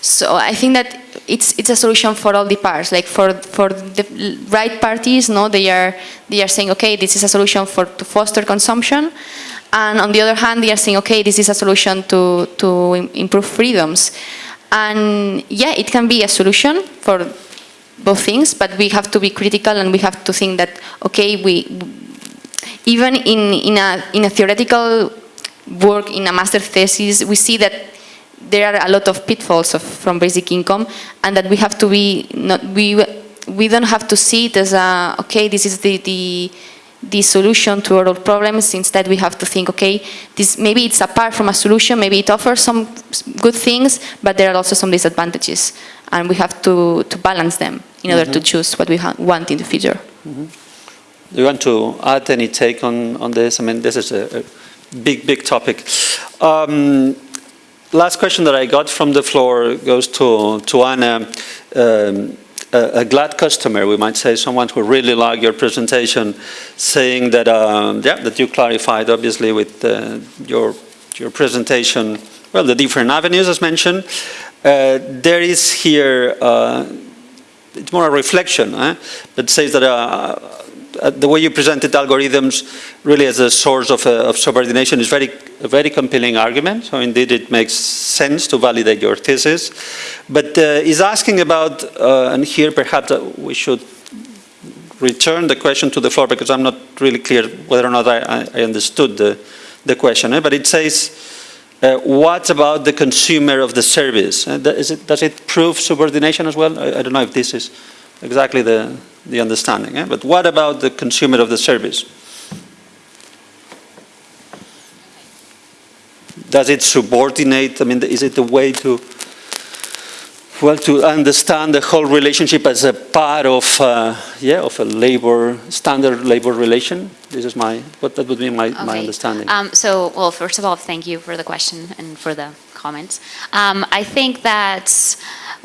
So I think that it's, it's a solution for all the parts, like for, for the right parties, no, they are, they are saying, okay, this is a solution for, to foster consumption, and on the other hand, they are saying, okay, this is a solution to, to improve freedoms. And yeah, it can be a solution for both things, but we have to be critical and we have to think that, okay, we, even in, in, a, in a theoretical work, in a master thesis, we see that there are a lot of pitfalls of, from basic income and that we have to be, not, we, we don't have to see it as a, okay, this is the, the, the solution to all problems. Instead, we have to think, okay, this, maybe it's apart from a solution, maybe it offers some good things, but there are also some disadvantages. And we have to, to balance them in order to choose what we ha- want in the future. Do you want to add any take on, on this? I mean, this is a, a big, big topic. Um, last question that I got from the floor goes to, to Anna. Um, a, a glad customer, we might say, someone who really liked your presentation, saying that, um, yeah, that you clarified, obviously, with uh, your, your presentation, well, the different avenues as mentioned. Uh, there is here, uh, it's more a reflection, eh? that says that uh, uh, the way you presented algorithms really as a source of, uh, of subordination is very, a very compelling argument. So indeed it makes sense to validate your thesis. But uh, is asking about, uh, and here perhaps uh, we should return the question to the floor because I'm not really clear whether or not I, I- understood the, the question. eh? But it says, uh, what about the consumer of the service? Uh, it, does it prove subordination as well? I, I don't know if this is exactly the, the understanding. eh? But what about the consumer of the service? does it subordinate, I mean, is it a way to, well, to understand the whole relationship as a part of, uh, yeah, of a labor, standard labor relation? This is my, what that would be my, my understanding. Um, so, well, first of all, thank you for the question and for the comments. Um, I think that,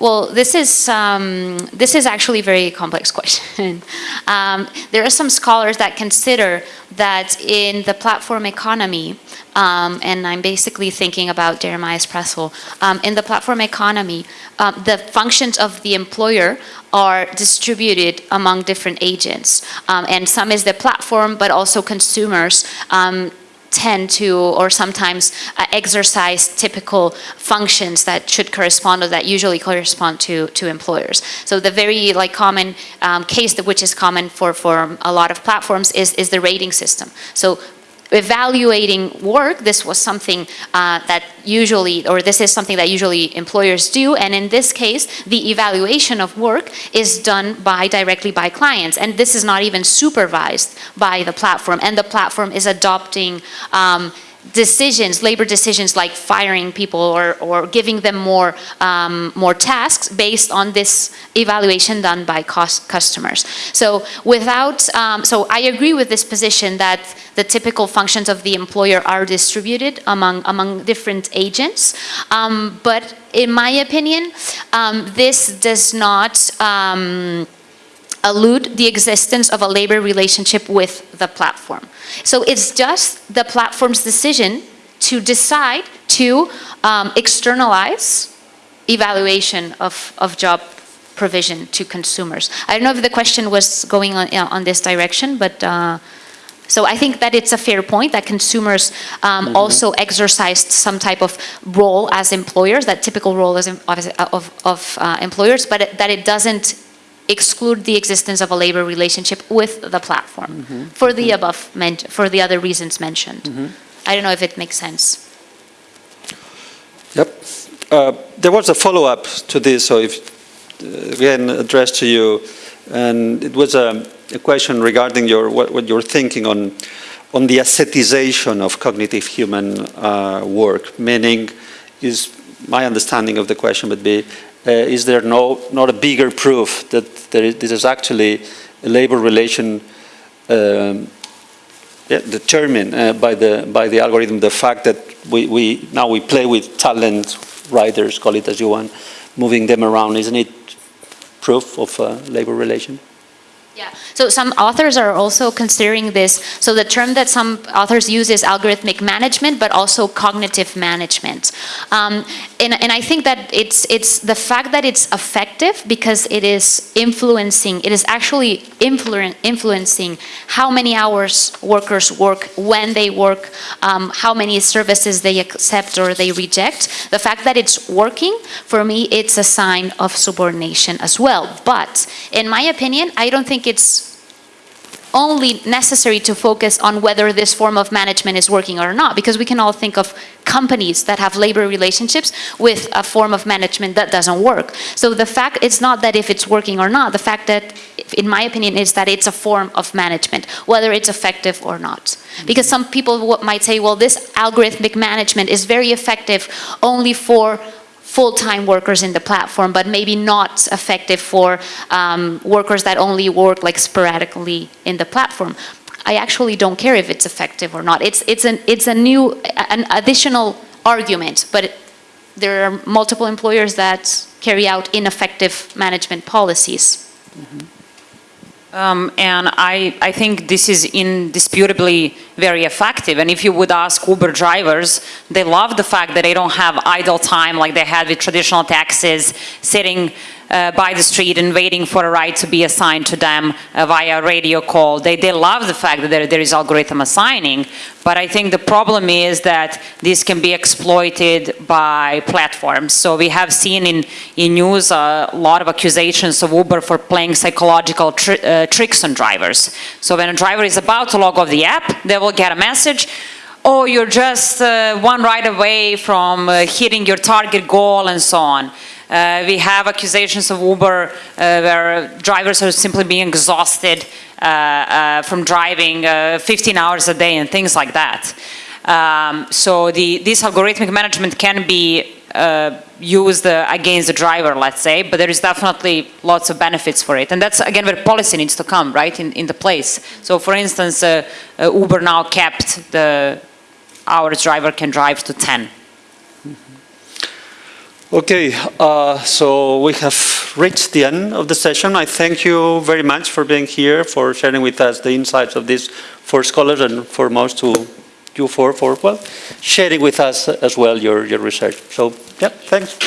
well, this is um, this is actually a very complex question. um, there are some scholars that consider that in the platform economy, um, and I'm basically thinking about Jeremias Prassl, um, in the platform economy, um, the functions of the employer are distributed among different agents. Um, and some is the platform, but also consumers um, tend to or sometimes uh, exercise typical functions that should correspond or that usually correspond to, to employers. So the very like common um, case that which is common for, for a lot of platforms is, is the rating system. So evaluating work, this was something uh, that usually, or this is something that usually employers do, and in this case, the evaluation of work is done by directly by clients, and this is not even supervised by the platform, and the platform is adopting um, decisions, labor decisions like firing people or, or giving them more, um, more tasks based on this evaluation done by customers. So without, um, so I agree with this position that the typical functions of the employer are distributed among, among different agents. Um, but in my opinion, um, this does not, um, elude the existence of a labor relationship with the platform. So it's just the platform's decision to decide to um, externalize evaluation of, of job provision to consumers. I don't know if the question was going on, uh, on this direction, but uh, so I think that it's a fair point that consumers um, also exercised some type of role as employers, that typical role as of, of, of uh, employers, but it, that it doesn't exclude the existence of a labor relationship with the platform for the above men- for the other reasons mentioned. I don't know if it makes sense. Yep. Uh, There was a follow-up to this, so if, uh, again, addressed to you, and it was a a question regarding your, what what you're thinking on, on the ascetization of cognitive human uh, work, meaning, is, my understanding of the question would be, uh, is there no, not a bigger proof that there is, this is actually a labor relation um, yeah, determined uh, by the by the algorithm the fact that we, we now we play with talent riders, call it as you want, moving them around, isn't it proof of a labor relation? Yeah, so some authors are also considering this. So the term that some authors use is algorithmic management, but also cognitive management. Um, and, and I think that it's, it's the fact that it's effective because it is influencing, it is actually influen- influencing how many hours workers work, when they work, um, how many services they accept or they reject. The fact that it's working, for me, it's a sign of subordination as well. But in my opinion, I don't think it's only necessary to focus on whether this form of management is working or not, because we can all think of companies that have labor relationships with a form of management that doesn't work. So the fact, it's not that if it's working or not, the fact that, in my opinion, is that it's a form of management, whether it's effective or not. Because some people might say, well, this algorithmic management is very effective only for full-time workers in the platform, but maybe not effective for um, workers that only work like sporadically in the platform. I actually don't care if it's effective or not. It's it's an it's a new an additional argument, but it, there are multiple employers that carry out ineffective management policies. Um, and I, I think this is indisputably very effective. And if you would ask Uber drivers, they love the fact that they don't have idle time like they had with traditional taxis, sitting uh, by the street and waiting for a ride to be assigned to them uh, via radio call. They, they love the fact that there, there is algorithm assigning. But I think the problem is that this can be exploited by platforms. So we have seen in, in news a lot of accusations of Uber for playing psychological uh, tricks on drivers. So when a driver is about to log off the app, they will get a message, oh, you're just uh, one ride away from uh, hitting your target goal and so on. Uh, we have accusations of Uber uh, where drivers are simply being exhausted uh, uh, from driving uh, 15 hours a day and things like that. Um, so the, this algorithmic management can be uh, used against the driver, let's say, but there is definitely lots of benefits for it. And that's, again, where policy needs to come, right, in, in the place. So for instance, Uber now kept the hours driver can drive to 10. Okay, uh, so we have reached the end of the session. I thank you very much for being here, for sharing with us the insights of these four scholars, and foremost to you four for, well, sharing with us as well your, your research. So, yeah, thanks.